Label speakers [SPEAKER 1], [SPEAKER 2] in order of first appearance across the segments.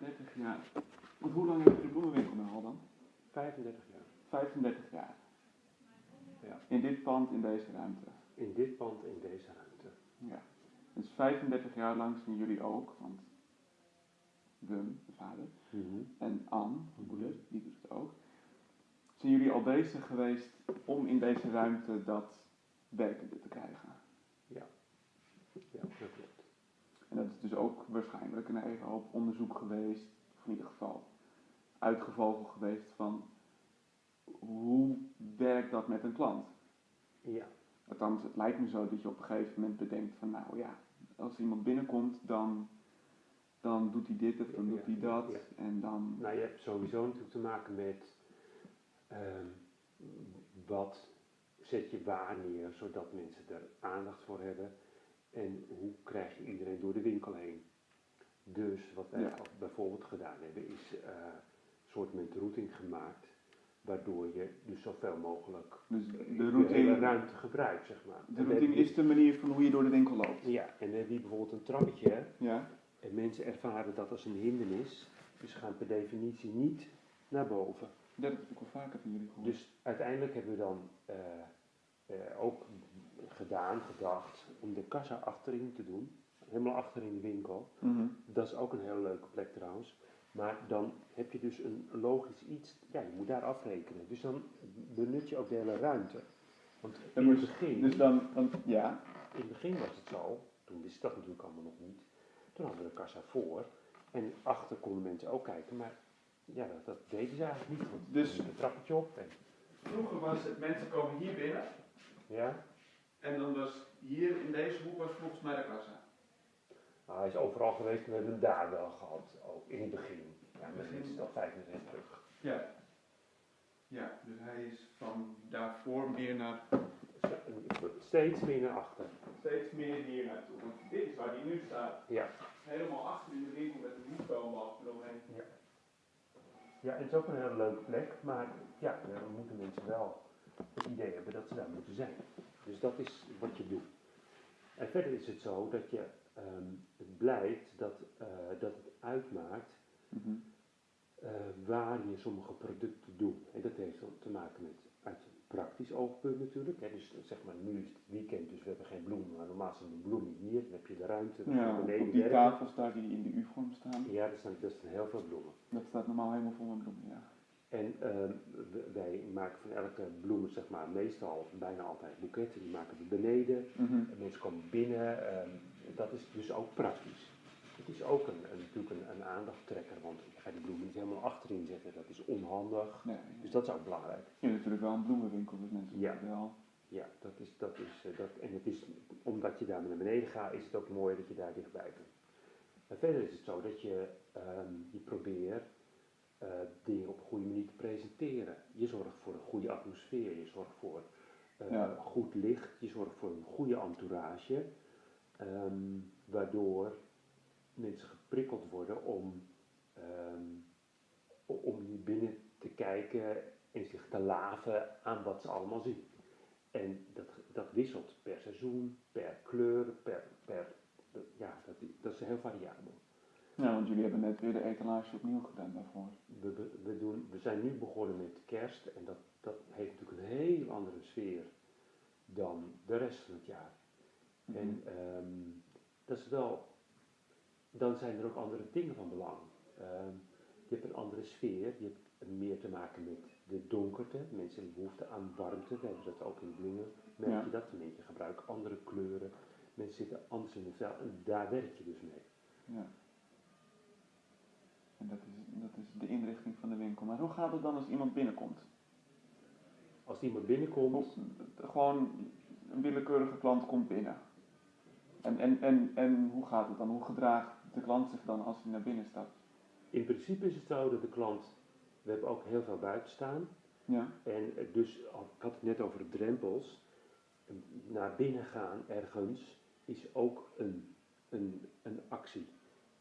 [SPEAKER 1] 30 jaar. Want hoe lang heb je de bloemenwinkel nou al dan?
[SPEAKER 2] 35 jaar.
[SPEAKER 1] 35 jaar.
[SPEAKER 2] Ja.
[SPEAKER 1] In dit pand, in deze ruimte.
[SPEAKER 2] In dit pand, in deze ruimte.
[SPEAKER 1] Ja. Dus 35 jaar lang zien jullie ook, want Wum, de vader, en Anne, de moeder, die doet het ook. Zijn jullie al bezig geweest om in deze ruimte dat werkende te krijgen?
[SPEAKER 2] Ja, dat klopt.
[SPEAKER 1] En dat is dus ook waarschijnlijk een hele hoop onderzoek geweest, of in ieder geval uitgevogeld geweest van hoe werkt dat met een klant?
[SPEAKER 2] Ja,
[SPEAKER 1] Althans, het lijkt me zo dat je op een gegeven moment bedenkt van nou ja, als iemand binnenkomt dan, dan doet hij dit of dan
[SPEAKER 2] Ja,
[SPEAKER 1] doet hij dat
[SPEAKER 2] ja.
[SPEAKER 1] en dan...
[SPEAKER 2] nou je hebt sowieso natuurlijk te maken met ehm, wat zet je waar neer, zodat mensen er aandacht voor hebben. En hoe krijg je iedereen door de winkel heen. Dus wat wij
[SPEAKER 1] Ja.
[SPEAKER 2] al bijvoorbeeld gedaan hebben, is eh, een soort met routing gemaakt. Waardoor je dus zoveel mogelijk
[SPEAKER 1] Dus
[SPEAKER 2] de,
[SPEAKER 1] de
[SPEAKER 2] hele
[SPEAKER 1] routing,
[SPEAKER 2] ruimte gebruikt, zeg maar.
[SPEAKER 1] de routing is de manier van hoe je door de winkel loopt.
[SPEAKER 2] Ja, en dan heb je bijvoorbeeld een trappetje.
[SPEAKER 1] Ja?
[SPEAKER 2] En mensen ervaren dat als een hindernis. Dus gaan per definitie niet naar boven.
[SPEAKER 1] Ja, dat heb ik wel vaker van jullie gehoord.
[SPEAKER 2] Dus uiteindelijk hebben we dan eh, eh, ook gedaan, gedacht, om de kassa achterin te doen. Helemaal achter in de winkel.
[SPEAKER 1] Mhm.
[SPEAKER 2] Dat is ook een hele leuke plek trouwens. Maar dan heb je dus een logisch iets, ja, je moet daar afrekenen. Dus dan benut je ook de hele ruimte. Want
[SPEAKER 1] Dan
[SPEAKER 2] in het
[SPEAKER 1] moet-
[SPEAKER 2] begin,
[SPEAKER 1] Dus dan, dan, ja,
[SPEAKER 2] in het begin was het zo, toen wist ik dat natuurlijk allemaal nog niet. Toen hadden we de kassa voor en achter konden mensen ook kijken, maar ja, dat, dat deden ze eigenlijk niet. Want
[SPEAKER 1] Dus-
[SPEAKER 2] een trappetje op en
[SPEAKER 1] vroeger was het, mensen komen hier binnen
[SPEAKER 2] ja,
[SPEAKER 1] en dan was hier in deze hoek was volgens mij de kassa.
[SPEAKER 2] nou, hij is overal geweest en we hebben hem daar wel gehad, ook in het begin. Ja, dit is al vijf terug.
[SPEAKER 1] Ja. Ja, dus hij is van daarvoor meer naar,
[SPEAKER 2] Steeds meer naar achter.
[SPEAKER 1] steeds meer hier naartoe. Want dit is waar hij nu staat.
[SPEAKER 2] Ja.
[SPEAKER 1] Helemaal achter in de winkel met een hoekboom eromheen.
[SPEAKER 2] Ja, het is ook een hele leuke plek, maar ja, dan moeten mensen wel het idee hebben dat ze daar moeten zijn. Dus dat is wat je doet. En verder is het zo dat je, ehm, het blijkt dat, eh, dat het uitmaakt
[SPEAKER 1] Mhm.
[SPEAKER 2] eh, waar je sommige producten doet. En dat heeft dan te maken met uit een praktisch oogpunt natuurlijk. Hè. Dus zeg maar, nu is het weekend, dus we hebben geen bloemen, maar normaal zijn de bloemen hier, dan heb je de ruimte,
[SPEAKER 1] Ja,
[SPEAKER 2] beneden
[SPEAKER 1] op die tafels daar die in de U-vorm staan.
[SPEAKER 2] Ja, er staan, staan heel veel bloemen.
[SPEAKER 1] Dat staat normaal helemaal vol met bloemen, ja.
[SPEAKER 2] En ehm, wij maken van elke bloem, zeg maar, meestal bijna altijd boeketten, die maken we beneden.
[SPEAKER 1] Mhm.
[SPEAKER 2] En mensen komen binnen, ehm, dat is dus ook praktisch. Het is ook een, een, natuurlijk een, een aandachttrekker, want je gaat die bloemen niet helemaal achterin zetten, dat is onhandig.
[SPEAKER 1] Nee.
[SPEAKER 2] Dus dat is ook belangrijk.
[SPEAKER 1] Je hebt natuurlijk wel een bloemenwinkel, dus mensen
[SPEAKER 2] Ja.
[SPEAKER 1] wel.
[SPEAKER 2] Ja, dat is, dat is, eh, dat, en het is, omdat je daar naar beneden gaat, is het ook mooi dat je daar dichtbij bent. En verder is het zo dat je, ehm, je probeert eh, dingen op een goede manier te presenteren. Je zorgt voor een goede atmosfeer, je zorgt voor eh,
[SPEAKER 1] Ja.
[SPEAKER 2] goed licht, je zorgt voor een goede entourage, ehm, waardoor mensen geprikkeld worden om, ehm, om hier binnen te kijken en zich te laven aan wat ze allemaal zien. En dat, dat wisselt per seizoen, per kleur, per, per ja, dat, dat is heel variabel.
[SPEAKER 1] Ja, want jullie hebben net weer de etalage opnieuw gedaan daarvoor.
[SPEAKER 2] We, we, we doen, we zijn nu begonnen met kerst en dat, dat heeft natuurlijk een heel andere sfeer dan de rest van het jaar.
[SPEAKER 1] Mhm.
[SPEAKER 2] En ehm, dat is wel, dan zijn er ook andere dingen van belang. Ehm, je hebt een andere sfeer, je hebt meer te maken met de donkerte. Mensen hebben behoefte aan warmte, we hebben dat ook in bloemen. Merk
[SPEAKER 1] Ja.
[SPEAKER 2] je dat? Mensen gebruiken andere kleuren, mensen zitten anders in de vel en daar werk je dus mee.
[SPEAKER 1] Ja. En dat is, dat is de inrichting van de winkel. Maar hoe gaat het dan als iemand binnenkomt?
[SPEAKER 2] Als iemand binnenkomt,
[SPEAKER 1] Of, eh, gewoon een willekeurige klant komt binnen. En, en, en, en hoe gaat het dan? Hoe gedraagt de klant zich dan als hij naar binnen stapt?
[SPEAKER 2] in principe is het zo dat de klant, we hebben ook heel veel buiten staan.
[SPEAKER 1] Ja.
[SPEAKER 2] En eh, dus, ik had het net over drempels. Naar binnen gaan ergens is ook een, een, een actie.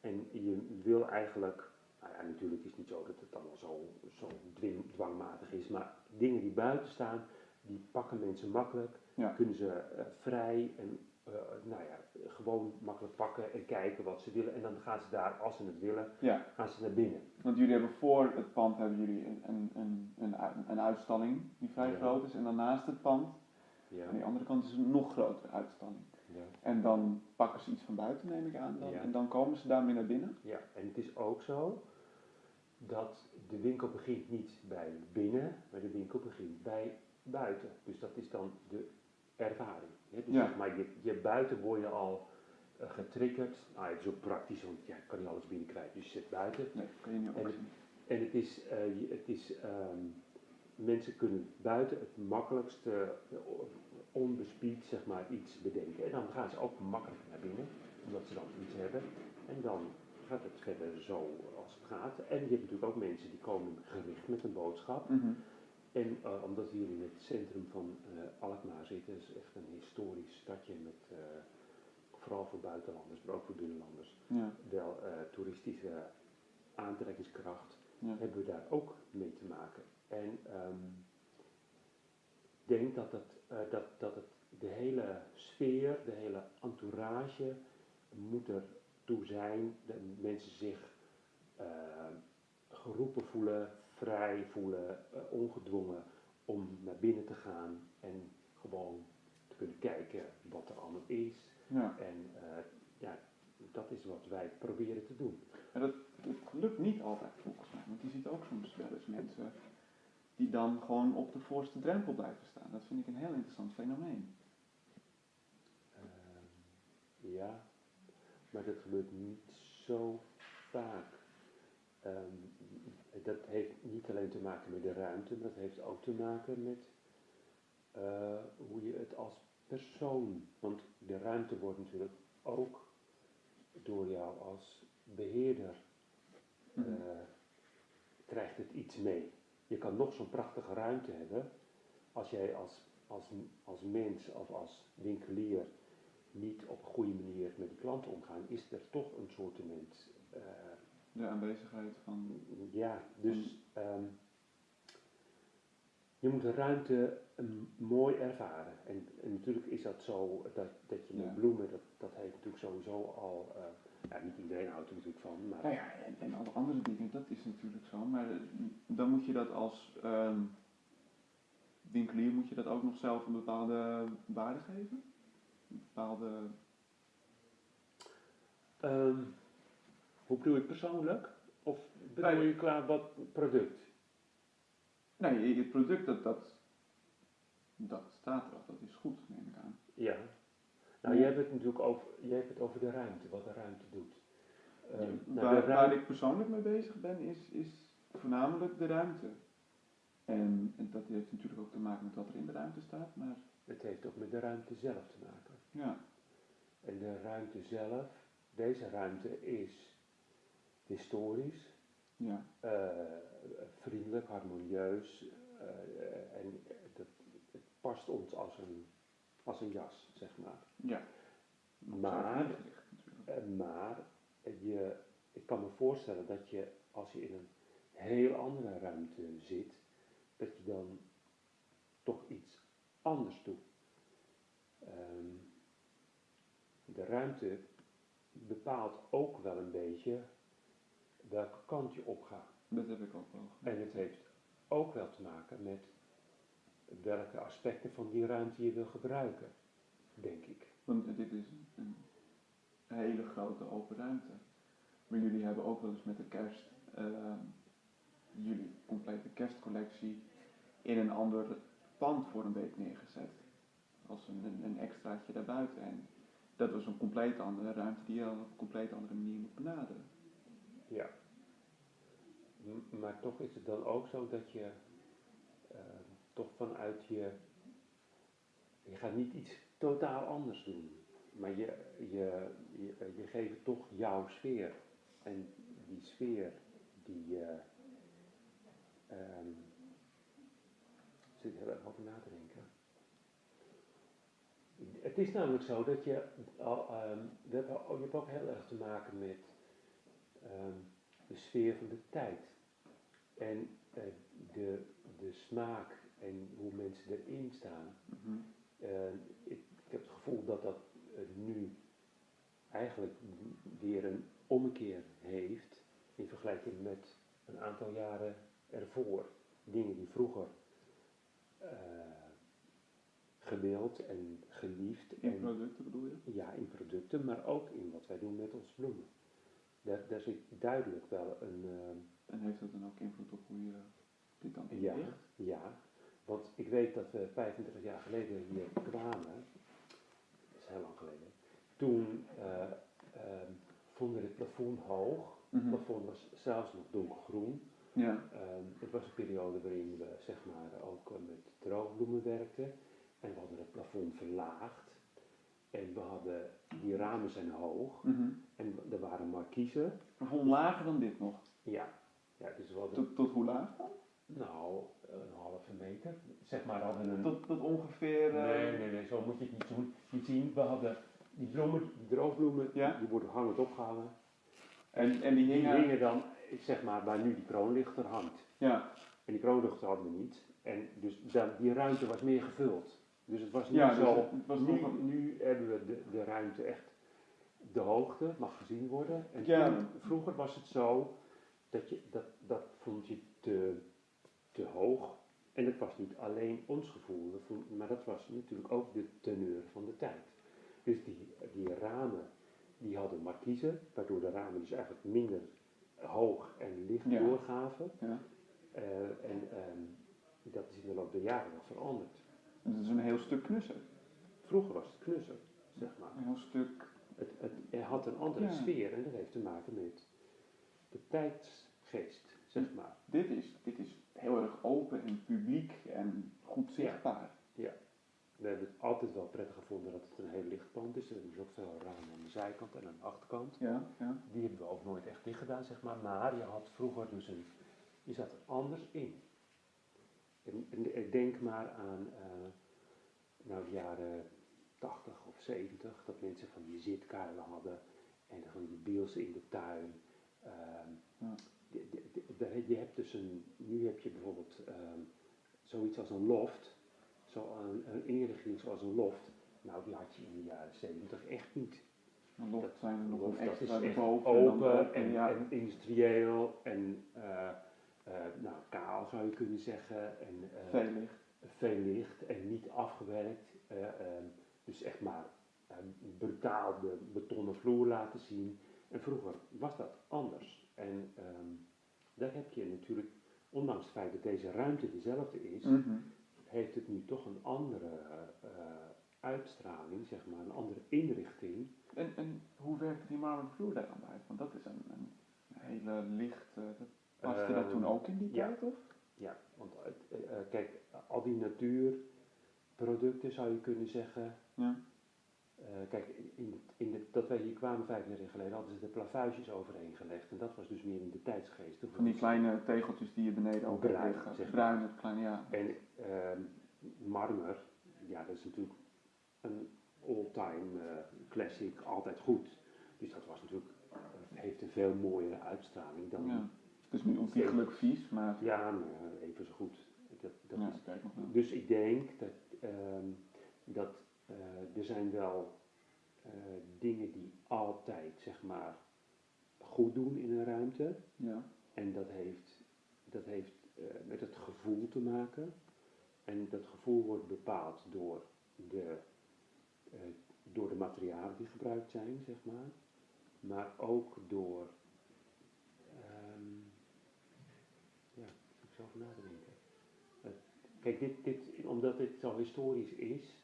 [SPEAKER 2] En je wil eigenlijk, nou ja, natuurlijk is het niet zo dat het allemaal zo, zo dwing- dwangmatig is, maar dingen die buiten staan, die pakken mensen makkelijk,
[SPEAKER 1] Ja.
[SPEAKER 2] kunnen ze eh, vrij en eh, nou ja, gewoon makkelijk pakken en kijken wat ze willen. En dan gaan ze daar, als ze het willen,
[SPEAKER 1] Ja,
[SPEAKER 2] gaan ze naar binnen.
[SPEAKER 1] want jullie hebben voor het pand hebben jullie een, een, een, een, uitstalling die vrij
[SPEAKER 2] Ja.
[SPEAKER 1] groot is. En dan naast het pand,
[SPEAKER 2] Ja,
[SPEAKER 1] aan die andere kant, is een nog grotere uitstalling.
[SPEAKER 2] Ja.
[SPEAKER 1] En dan pakken ze iets van buiten, neem ik aan. Dan,
[SPEAKER 2] Ja.
[SPEAKER 1] En dan komen ze daarmee naar binnen.
[SPEAKER 2] ja, en het is ook zo dat de winkel begint niet bij binnen, maar de winkel begint bij buiten. Dus dat is dan de ervaring. hè. Dus
[SPEAKER 1] Ja.
[SPEAKER 2] zeg maar, je, je buiten word je al eh, getriggerd. Nou, het is ook praktisch, want ja, je kan niet alles binnenkrijgen. Dus je zit buiten.
[SPEAKER 1] Nee, dat kan je niet
[SPEAKER 2] En. En het is, eh, het is ehm, mensen kunnen buiten het makkelijkste, eh, onbespied zeg maar, iets bedenken. En dan gaan ze ook makkelijk naar binnen, omdat ze dan iets hebben. En dan gaat het verder zo als het gaat. En je hebt natuurlijk ook mensen die komen gericht met een boodschap.
[SPEAKER 1] Mhm.
[SPEAKER 2] En eh, omdat we hier in het centrum van eh, Alkmaar zitten, is echt een historisch stadje met, eh, vooral voor buitenlanders, maar ook voor binnenlanders,
[SPEAKER 1] Ja,
[SPEAKER 2] wel toeristische aantrekkingskracht
[SPEAKER 1] ja.
[SPEAKER 2] hebben we daar ook mee te maken. En ehm, ik denk dat eh, dat, dat het de hele sfeer, de hele entourage moet er toe zijn dat mensen zich eh, geroepen voelen, vrij voelen, eh, ongedwongen om naar binnen te gaan en gewoon te kunnen kijken wat er allemaal is.
[SPEAKER 1] ja.
[SPEAKER 2] En eh, ja, dat is wat wij proberen te doen.
[SPEAKER 1] Maar dat, dat lukt niet altijd volgens mij. Want je ziet ook soms wel eens mensen die dan gewoon op de voorste drempel blijven staan. Dat vind ik een heel interessant fenomeen.
[SPEAKER 2] Ehm, ja, maar dat gebeurt niet zo vaak. Ehm, dat heeft niet alleen te maken met de ruimte, maar dat heeft ook te maken met eh, hoe je het als persoon. Want de ruimte wordt natuurlijk ook door jou als beheerder
[SPEAKER 1] Mhm.
[SPEAKER 2] eh, krijgt het iets mee. Je kan nog zo'n prachtige ruimte hebben, als jij als, als, als mens of als winkelier niet op een goede manier met die klanten omgaan, is er toch een soort uh,
[SPEAKER 1] De aanwezigheid van.
[SPEAKER 2] ja, dus ehm, je moet de ruimte um, mooi ervaren. En, en, natuurlijk is dat zo, dat, dat je met
[SPEAKER 1] Ja.
[SPEAKER 2] bloemen, dat, dat heeft natuurlijk sowieso al, uh, ja, niet iedereen houdt er natuurlijk van, maar...
[SPEAKER 1] Nou ja, en, en alle andere dingen, dat is natuurlijk zo. Maar eh, dan moet je dat als ehm, winkelier, moet je dat ook nog zelf een bepaalde waarde geven? Een bepaalde.
[SPEAKER 2] Um, hoe bedoel je persoonlijk? Of bedoel
[SPEAKER 1] Nee.
[SPEAKER 2] je qua wat product?
[SPEAKER 1] Nee, het product dat, dat, dat staat er al, dat is goed, neem ik aan.
[SPEAKER 2] Ja. Nou, jij hebt het natuurlijk over, jij hebt het over de ruimte, wat de ruimte doet. Nou, de
[SPEAKER 1] waar, ik persoonlijk mee bezig ben, is, is voornamelijk de ruimte. En, en dat heeft natuurlijk ook te maken met wat er in de ruimte staat, maar
[SPEAKER 2] Het heeft ook met de ruimte zelf te maken.
[SPEAKER 1] ja.
[SPEAKER 2] En de ruimte zelf, deze ruimte is historisch,
[SPEAKER 1] Ja,
[SPEAKER 2] eh, vriendelijk, harmonieus eh, en dat, het past ons als een, als een jas, zeg maar.
[SPEAKER 1] ja.
[SPEAKER 2] Maar-. Eh, maar je, ik kan me voorstellen dat je als je in een heel andere ruimte zit, dat je dan toch iets anders doet. Ehm, de ruimte bepaalt ook wel een beetje welke kant je op gaat.
[SPEAKER 1] Dat heb ik ook wel.
[SPEAKER 2] En het heeft ook wel te maken met welke aspecten van die ruimte je wil gebruiken, denk ik.
[SPEAKER 1] Want dit is een, een hele grote open ruimte. Maar jullie hebben ook wel eens met de kerst ehm, jullie complete kerstcollectie in een ander pand voor een week neergezet. Als een, een, een extraatje daarbuiten. En dat was een compleet andere ruimte die je op een compleet andere manier moet benaderen.
[SPEAKER 2] Ja. M- Maar toch is het dan ook zo dat je toch vanuit je. Je gaat niet iets totaal anders doen. Maar je, je, je, geeft toch jouw sfeer. En die sfeer, die. eh ehm, zit heel erg over na te denken. Het is namelijk zo dat je. hebben, ook- je ook heel erg te maken met ehm, de sfeer van de tijd. En eh, de, de smaak en hoe mensen erin staan.
[SPEAKER 1] Mhm.
[SPEAKER 2] Eh, ik, ik heb het gevoel dat dat het nu eigenlijk weer een ommekeer heeft in vergelijking met een aantal jaren ervoor. Dingen die vroeger eh, gewild en geliefd
[SPEAKER 1] In
[SPEAKER 2] en
[SPEAKER 1] producten bedoel je?
[SPEAKER 2] ja, in producten, maar ook in wat wij doen met onze bloemen. Daar, daar zit duidelijk wel een, eh,
[SPEAKER 1] En heeft dat dan ook invloed op hoe je dit dan
[SPEAKER 2] Ja.
[SPEAKER 1] inricht?
[SPEAKER 2] Ja, want ik weet dat we 35 jaar geleden hier kwamen, dat is heel lang geleden, toen eh, ehm, vonden we het plafond hoog. Het
[SPEAKER 1] Mhm.
[SPEAKER 2] plafond was zelfs nog donkergroen.
[SPEAKER 1] Ja.
[SPEAKER 2] Ehm, het was een periode waarin we zeg maar ook eh, met droogbloemen werkten en we hadden het plafond verlaagd. En we hadden, die ramen zijn hoog
[SPEAKER 1] Mhm.
[SPEAKER 2] en er waren markiezen.
[SPEAKER 1] Gewoon lager dan dit nog.
[SPEAKER 2] Ja, ja dus we hadden,
[SPEAKER 1] Tot, tot hoe laag dan?
[SPEAKER 2] nou, een halve meter. Zeg maar hadden een...
[SPEAKER 1] Tot, tot ongeveer... eh,
[SPEAKER 2] Nee, nee, nee, zo moet je het niet doen. Niet zien, we hadden die bloemen, die droogbloemen,
[SPEAKER 1] Ja.
[SPEAKER 2] die worden hangend opgehangen.
[SPEAKER 1] En, en die
[SPEAKER 2] Die
[SPEAKER 1] hingen...
[SPEAKER 2] hingen dan, zeg maar, waar nu die kroonlichter hangt.
[SPEAKER 1] Ja.
[SPEAKER 2] En die kroonlichter hadden we niet. En dus dan, die ruimte was meer gevuld. Dus het was niet
[SPEAKER 1] Ja, dus
[SPEAKER 2] zo...
[SPEAKER 1] het was
[SPEAKER 2] nu,
[SPEAKER 1] nog
[SPEAKER 2] nu hebben we de, de ruimte echt... De hoogte mag gezien worden. En
[SPEAKER 1] Ja.
[SPEAKER 2] toen- vroeger was het zo dat je dat, dat vond je te, te hoog. En het was niet alleen ons gevoel, maar dat was natuurlijk ook de teneur van de tijd. Dus die, die ramen, die hadden markiezen, waardoor de ramen dus eigenlijk minder hoog en licht
[SPEAKER 1] Ja.
[SPEAKER 2] doorgaven.
[SPEAKER 1] ja.
[SPEAKER 2] Eh, en ehm, dat is in de loop der jaren nog veranderd.
[SPEAKER 1] Dat is een heel stuk knusser.
[SPEAKER 2] Vroeger was het knusser, zeg maar.
[SPEAKER 1] Een heel stuk...
[SPEAKER 2] Het, het, het had een andere
[SPEAKER 1] Ja.
[SPEAKER 2] sfeer en dat heeft te maken met de tijdsgeest, zeg maar.
[SPEAKER 1] Dit is, dit is heel erg open en publiek en goed zichtbaar.
[SPEAKER 2] We hebben het altijd wel prettig gevonden dat het een heel licht pand is. Er dus ook veel ramen aan de zijkant en aan de achterkant.
[SPEAKER 1] Ja, ja.
[SPEAKER 2] Die hebben we ook nooit echt dicht gedaan, zeg maar. Maar je had vroeger dus een, je zat er anders in. En, en, en denk maar aan eh, nou, de jaren 80 of 70, dat mensen van die zitkuilen hadden en van die bielsen in de tuin. Ehm,
[SPEAKER 1] Ja.
[SPEAKER 2] de- de- de- de- je hebt dus een, nu heb je bijvoorbeeld ehm, zoiets als een loft, zo een, een inrichting zoals een loft. Nou, die had je in de jaren 70 echt niet.
[SPEAKER 1] Een loft zijn er nog
[SPEAKER 2] Loft, dat is echt
[SPEAKER 1] en
[SPEAKER 2] open en,
[SPEAKER 1] ja.
[SPEAKER 2] en industrieel en eh, eh, nou, kaal zou je kunnen zeggen. En, eh,
[SPEAKER 1] veel licht.
[SPEAKER 2] veel licht en niet afgewerkt. eh, ehm, dus echt maar ehm, brutaal de betonnen vloer laten zien. En vroeger was dat anders. En daar heb je natuurlijk, ondanks het feit dat deze ruimte dezelfde is,
[SPEAKER 1] Mhm.
[SPEAKER 2] heeft het nu toch een andere eh, uitstraling, zeg maar, een andere inrichting.
[SPEAKER 1] En, en hoe werkte die marmeren vloer daar dan bij? Want dat is een, een hele licht. dat paste dat
[SPEAKER 2] Ehm,
[SPEAKER 1] toen ook in die
[SPEAKER 2] ja.
[SPEAKER 1] tijd, of?
[SPEAKER 2] Ja, want eh, eh, kijk, al die natuurproducten zou je kunnen zeggen.
[SPEAKER 1] Ja.
[SPEAKER 2] Eh, kijk, in, in de, dat wij hier kwamen 35 jaar geleden hadden ze de plavuisjes overheen gelegd. En dat was dus meer in de tijdsgeest.
[SPEAKER 1] Van die kleine tegeltjes die je beneden ook
[SPEAKER 2] Bruin,
[SPEAKER 1] liggen.
[SPEAKER 2] zeg maar.
[SPEAKER 1] Bruin, het kleine, ja.
[SPEAKER 2] En ehm, marmer, ja, dat is natuurlijk een all-time eh, classic, altijd goed. Dus dat was natuurlijk, heeft een veel mooiere uitstraling dan.
[SPEAKER 1] ja. Het is nu ontiegelijk vies, maar.
[SPEAKER 2] Ja, maar even zo goed. Dat, dat
[SPEAKER 1] ja,
[SPEAKER 2] is. Dus ik denk dat, ehm, dat eh, er zijn wel eh, dingen die altijd zeg maar goed doen in een ruimte.
[SPEAKER 1] Ja.
[SPEAKER 2] En dat heeft, dat heeft eh, met het gevoel te maken. En dat gevoel wordt bepaald door de, eh, door de materialen die gebruikt zijn, zeg maar. Maar ook door. ehm, ja, ik moet zelf nadenken. Eh, kijk, dit, dit, omdat dit zo historisch is,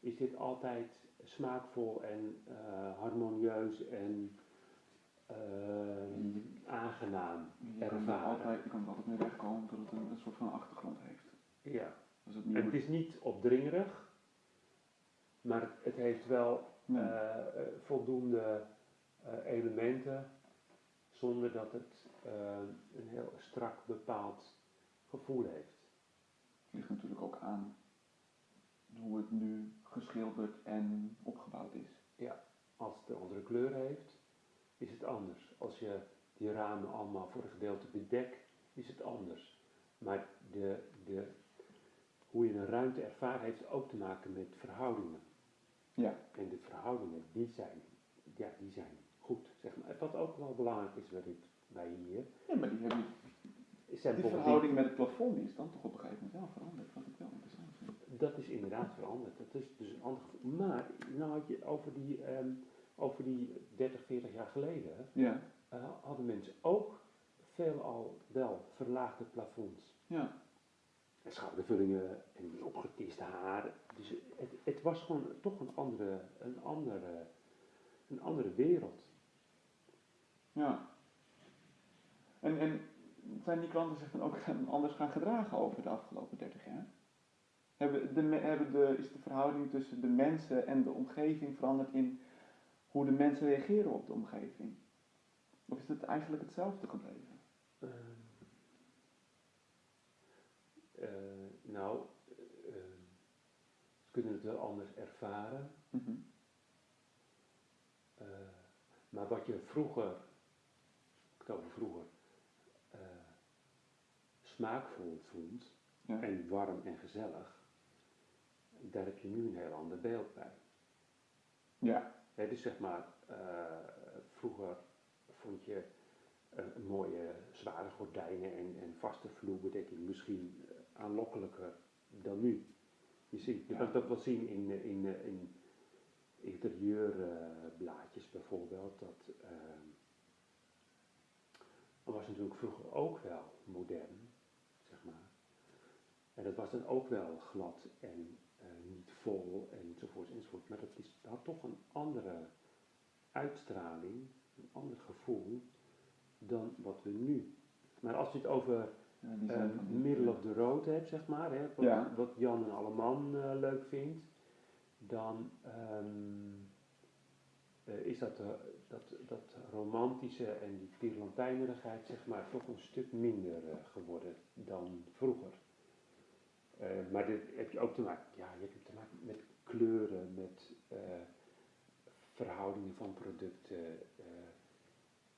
[SPEAKER 2] is dit altijd smaakvol en eh, harmonieus en aangenaam.
[SPEAKER 1] Je kan, er
[SPEAKER 2] ervaren.
[SPEAKER 1] altijd, je kan er altijd mee wegkomen dat het een, een soort van achtergrond heeft.
[SPEAKER 2] Ja.
[SPEAKER 1] Als het
[SPEAKER 2] En het is niet opdringerig, maar het heeft wel
[SPEAKER 1] Nee.
[SPEAKER 2] eh, eh, voldoende eh, elementen zonder dat het eh, een heel strak bepaald gevoel heeft.
[SPEAKER 1] Het ligt natuurlijk ook aan hoe het nu geschilderd en opgebouwd is.
[SPEAKER 2] Als het een andere kleur heeft, is het anders. Als je die ramen allemaal voor een gedeelte bedekt, is het anders. Maar de, de, hoe je een ruimte ervaart heeft ook te maken met verhoudingen.
[SPEAKER 1] Ja.
[SPEAKER 2] En de verhoudingen, die zijn, ja, die zijn goed. Zeg maar. Wat ook wel belangrijk is bij, dit, bij hier,
[SPEAKER 1] Ja, maar die, hebben,
[SPEAKER 2] zijn
[SPEAKER 1] die verhouding met het plafond die is dan toch op een gegeven moment wel veranderd, wat ik wel interessant vind.
[SPEAKER 2] Dat is inderdaad veranderd. Dat is dus een ander gevoel. Maar, nou had je over die, ehm, over die 30, 40 jaar geleden,
[SPEAKER 1] Ja,
[SPEAKER 2] eh, hadden mensen ook veelal wel verlaagde plafonds.
[SPEAKER 1] ja,
[SPEAKER 2] En schoudervullingen en opgetiste haar. Dus het, het was gewoon toch een andere, een andere, een andere wereld.
[SPEAKER 1] ja. En, en zijn die klanten zich dan ook anders gaan gedragen over de afgelopen 30 jaar? Hebben de, hebben de, is de verhouding tussen de mensen en de omgeving veranderd in hoe de mensen reageren op de omgeving? Of is het eigenlijk hetzelfde gebleven?
[SPEAKER 2] Ehm, eh, nou, eh, ze kunnen het wel anders ervaren.
[SPEAKER 1] Mhm.
[SPEAKER 2] Eh, maar wat je vroeger, ik het over vroeger, smaakvol vond
[SPEAKER 1] Ja.
[SPEAKER 2] en warm en gezellig, daar heb je nu een heel ander beeld bij.
[SPEAKER 1] Ja,
[SPEAKER 2] Hè, dus zeg maar, eh, vroeger vond je eh, mooie zware gordijnen en, en vaste vloerbedekking misschien eh, aanlokkelijker dan nu. Je, ziet, je
[SPEAKER 1] Ja.
[SPEAKER 2] kan dat wel zien in, in, eh, in interieurblaadjes bijvoorbeeld. Dat, dat was natuurlijk vroeger ook wel modern, zeg maar. En dat was dan ook wel glad en enzovoort enzovoort. Maar dat is, had toch een andere uitstraling, een ander gevoel dan wat we nu. Maar als je het over
[SPEAKER 1] ja
[SPEAKER 2] eh,
[SPEAKER 1] die-
[SPEAKER 2] middle of the road hebt, zeg maar, hè, wat,
[SPEAKER 1] Ja.
[SPEAKER 2] wat Jan en Alleman eh, leuk vindt, dan ehm, eh, is dat, eh, dat, dat romantische en die tierlantijnerigheid, zeg maar, toch een stuk minder geworden dan vroeger. Maar dit heb je ook te maken, ja, je hebt te kleuren, met eh, verhoudingen van producten. eh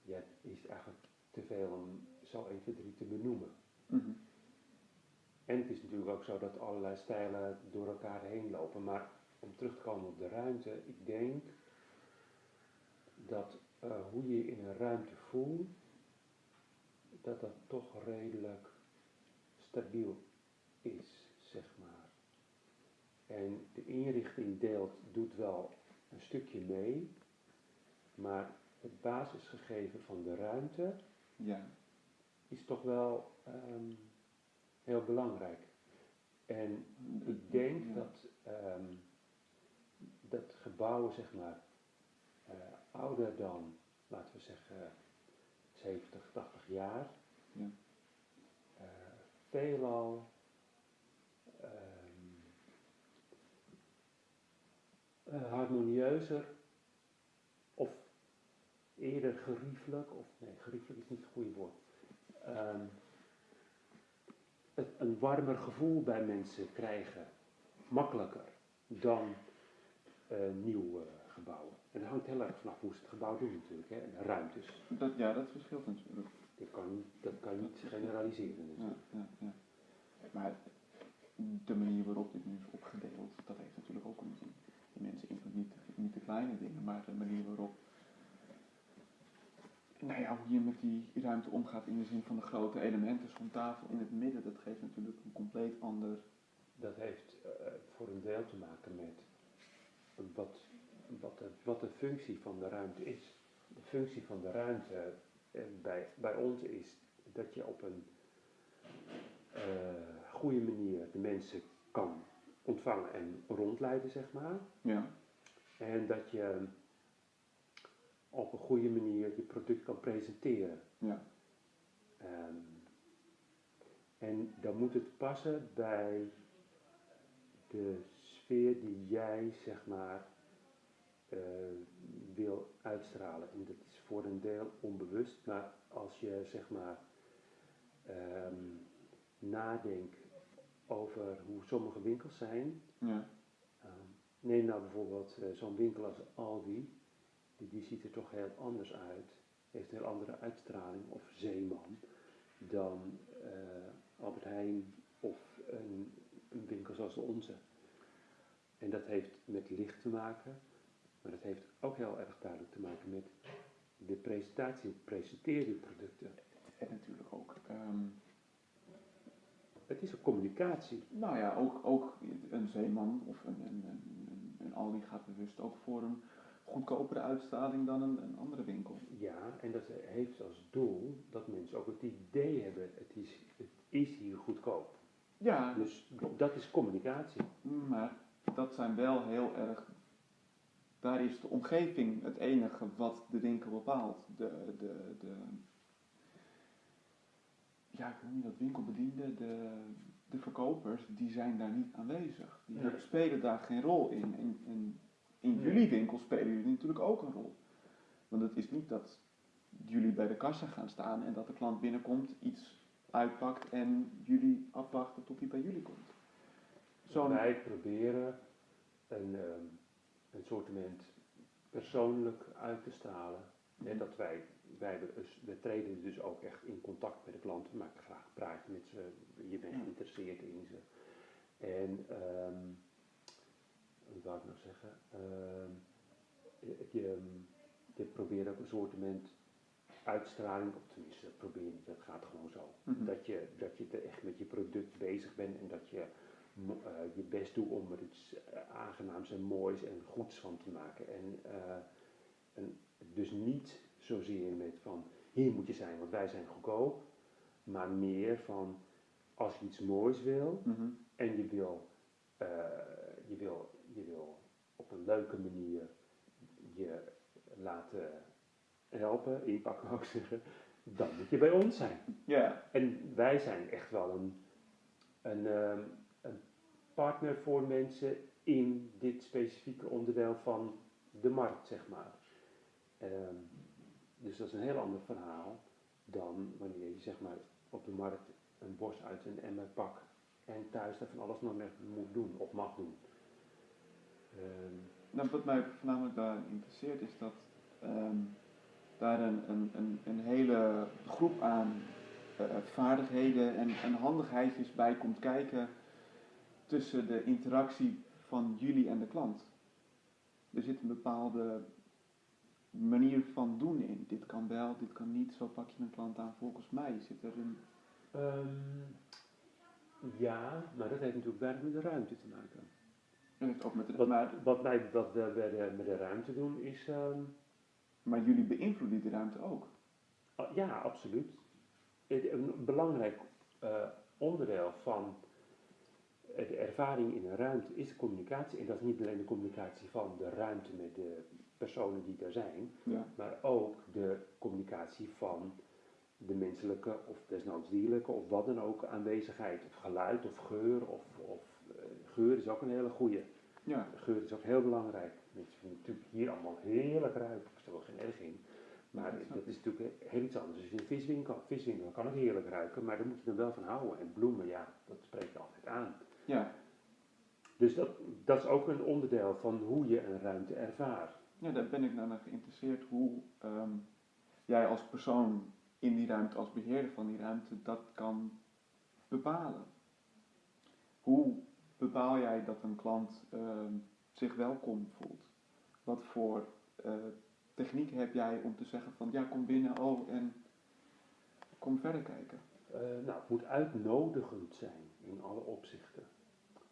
[SPEAKER 2] ja, het is eigenlijk te veel om zo 1, 2, 3 te benoemen.
[SPEAKER 1] Mhm.
[SPEAKER 2] En het is natuurlijk ook zo dat allerlei stijlen door elkaar heen lopen. Maar om terug te komen op de ruimte, ik denk dat eh, hoe je je in een ruimte voelt, dat dat toch redelijk stabiel is, zeg maar. En de inrichting deelt, doet wel een stukje mee, maar het basisgegeven van de ruimte
[SPEAKER 1] Ja,
[SPEAKER 2] is toch wel ehm, heel belangrijk. En ik denk
[SPEAKER 1] Ja.
[SPEAKER 2] dat, ehm, dat gebouwen, zeg maar, eh, ouder dan, laten we zeggen, 70, 80 jaar,
[SPEAKER 1] Ja.
[SPEAKER 2] eh, veelal eh, harmonieuzer of eerder geriefelijk, of nee, geriefelijk is niet het goede woord. Ehm, het, een warmer gevoel bij mensen krijgen, makkelijker dan eh, nieuwe gebouwen. En dat hangt heel erg vanaf hoe ze het gebouw doen natuurlijk, hè, en de ruimtes.
[SPEAKER 1] dat, ja, dat verschilt natuurlijk.
[SPEAKER 2] Dat kan, dat kan niet generaliseren
[SPEAKER 1] Ja,
[SPEAKER 2] natuurlijk.
[SPEAKER 1] ja, ja. Maar de manier waarop dit nu is opgedeeld, dat heeft natuurlijk ook een zin. Mensen invloed niet, niet de kleine dingen, maar de manier waarop. Nou ja, hoe je met die ruimte omgaat in de zin van de grote elementen, zo'n tafel in het midden, dat geeft natuurlijk een compleet ander.
[SPEAKER 2] Dat heeft eh, voor een deel te maken met wat, wat, de, wat de functie van de ruimte is. De functie van de ruimte eh, bij, bij ons is dat je op een eh, goede manier de mensen kan ontvangen en rondleiden, zeg maar.
[SPEAKER 1] Ja,
[SPEAKER 2] En dat je op een goede manier je product kan presenteren.
[SPEAKER 1] ja,
[SPEAKER 2] Ehm, en dan moet het passen bij de sfeer die jij, zeg maar, eh, wil uitstralen. En dat is voor een deel onbewust, maar als je, zeg maar, ehm, nadenkt over hoe sommige winkels zijn.
[SPEAKER 1] ja,
[SPEAKER 2] Ehm, neem nou bijvoorbeeld eh, zo'n winkel als Aldi, die, die ziet er toch heel anders uit, heeft een heel andere uitstraling, of Zeeman, dan eh, Albert Heijn of een, een winkel zoals de onze. En dat heeft met licht te maken, maar dat heeft ook heel erg duidelijk te maken met de presentatie, presenteer je producten.
[SPEAKER 1] En natuurlijk ook. ehm,
[SPEAKER 2] Het is een communicatie.
[SPEAKER 1] nou ja, ook, ook een zeeman of een, een, een, een, Aldi gaat bewust ook voor een goedkopere uitstraling dan een, een andere winkel.
[SPEAKER 2] Ja, en dat heeft als doel dat mensen ook het idee hebben, het is, het is hier goedkoop.
[SPEAKER 1] Ja,
[SPEAKER 2] Dus dat is communicatie.
[SPEAKER 1] maar dat zijn wel heel erg. Daar is de omgeving het enige wat de winkel bepaalt. De, de, de, ja, hoe noem je dat, winkelbedienden, de, de verkopers, die zijn daar niet aanwezig. Die
[SPEAKER 2] Nee.
[SPEAKER 1] spelen daar geen rol in. In, in, in
[SPEAKER 2] Nee.
[SPEAKER 1] jullie winkel spelen jullie natuurlijk ook een rol. Want het is niet dat jullie bij de kassa gaan staan en dat de klant binnenkomt, iets uitpakt en jullie afwachten tot hij bij jullie komt. Zo'n
[SPEAKER 2] Wij proberen een, ehm een soortement persoonlijk uit te stralen. Hè, dat wij, wij, dus- we treden dus ook echt in contact met de klant. We maken graag een praatje met ze. Je bent geïnteresseerd in ze. En, ehm wat wou ik nog zeggen? Ehm, je, je, je probeert ook een soortement uitstraling, of tenminste dat probeer je niet, dat gaat gewoon zo.
[SPEAKER 1] Mhm.
[SPEAKER 2] Dat, je, dat je er echt met je product bezig bent en dat je eh, je best doet om er iets eh, aangenaams en moois en goeds van te maken. En, eh, en dus niet zozeer met van hier moet je zijn, want wij zijn goedkoop, maar meer van als je iets moois wil
[SPEAKER 1] Mhm.
[SPEAKER 2] en je wil, eh, je wil, je wil op een leuke manier je laten helpen, inpakken ik zeggen, dan moet je bij ons zijn.
[SPEAKER 1] Ja,
[SPEAKER 2] En wij zijn echt wel een, een, ehm, een partner voor mensen in dit specifieke onderdeel van de markt, zeg maar. Ehm, dus dat is een heel ander verhaal dan wanneer je zeg maar op de markt een bos uit een emmer pakt en thuis daar van alles nog mee moet doen of mag doen.
[SPEAKER 1] Nou, wat mij voornamelijk daar interesseert is dat ehm, daar een, een, een, een hele groep aan eh, vaardigheden en, en handigheidjes bij komt kijken tussen de interactie van jullie en de klant. Er zit een bepaalde manier van doen in. Dit kan wel, dit kan niet, zo pak je een klant aan. Volgens mij zit er een...
[SPEAKER 2] Ehm, ja, maar dat heeft natuurlijk weinig met de ruimte te maken.
[SPEAKER 1] Dat heeft ook met de,
[SPEAKER 2] Wat,
[SPEAKER 1] maar,
[SPEAKER 2] wat wij wat we de, met de ruimte doen is. ehm,
[SPEAKER 1] maar jullie beïnvloeden die ruimte ook.
[SPEAKER 2] ah, ja, absoluut. Een belangrijk eh, onderdeel van de ervaring in een ruimte is de communicatie. En dat is niet alleen de communicatie van de ruimte met de personen die er zijn,
[SPEAKER 1] Ja.
[SPEAKER 2] maar ook de communicatie van de menselijke of desnoods dierlijke of wat dan ook aanwezigheid. Of geluid of geur. Of, of eh, geur is ook een hele goede.
[SPEAKER 1] Ja.
[SPEAKER 2] Geur is ook heel belangrijk. Mensen vinden natuurlijk hier allemaal heerlijk ruiken. Ik stel er geen erg in. Maar
[SPEAKER 1] Ja, dat
[SPEAKER 2] is natuurlijk heel iets anders. Je in een viswinkel, viswinkel kan het heerlijk ruiken, maar daar moet je er wel van houden. En bloemen, ja, dat spreekt je altijd aan.
[SPEAKER 1] Ja.
[SPEAKER 2] Dus dat, dat is ook een onderdeel van hoe je een ruimte ervaart.
[SPEAKER 1] Ja, daar ben ik nou naar geïnteresseerd hoe ehm, jij als persoon in die ruimte, als beheerder van die ruimte, dat kan bepalen. Hoe bepaal jij dat een klant ehm, zich welkom voelt? Wat voor eh, techniek heb jij om te zeggen van ja, kom binnen, oh en kom verder kijken?
[SPEAKER 2] Eh, nou, het moet uitnodigend zijn in alle opzichten.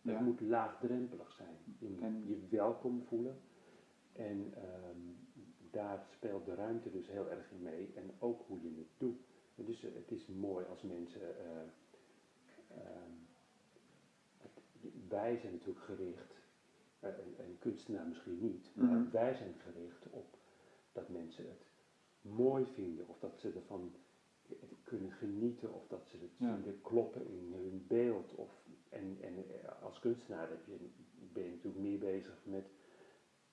[SPEAKER 1] Ja.
[SPEAKER 2] Het moet laagdrempelig zijn. Je moet
[SPEAKER 1] En-
[SPEAKER 2] je welkom voelen. En ehm, daar speelt de ruimte dus heel erg in mee. En ook hoe je het doet. Dus eh, het is mooi als mensen. eh, ehm, wij zijn natuurlijk gericht, eh, een, een kunstenaar misschien niet, maar
[SPEAKER 1] Mhm.
[SPEAKER 2] wij zijn gericht op dat mensen het mooi vinden. Of dat ze ervan kunnen genieten. Of dat ze het
[SPEAKER 1] Ja.
[SPEAKER 2] vinden kloppen in hun beeld. Of, en, en eh, als kunstenaar ben je natuurlijk meer bezig met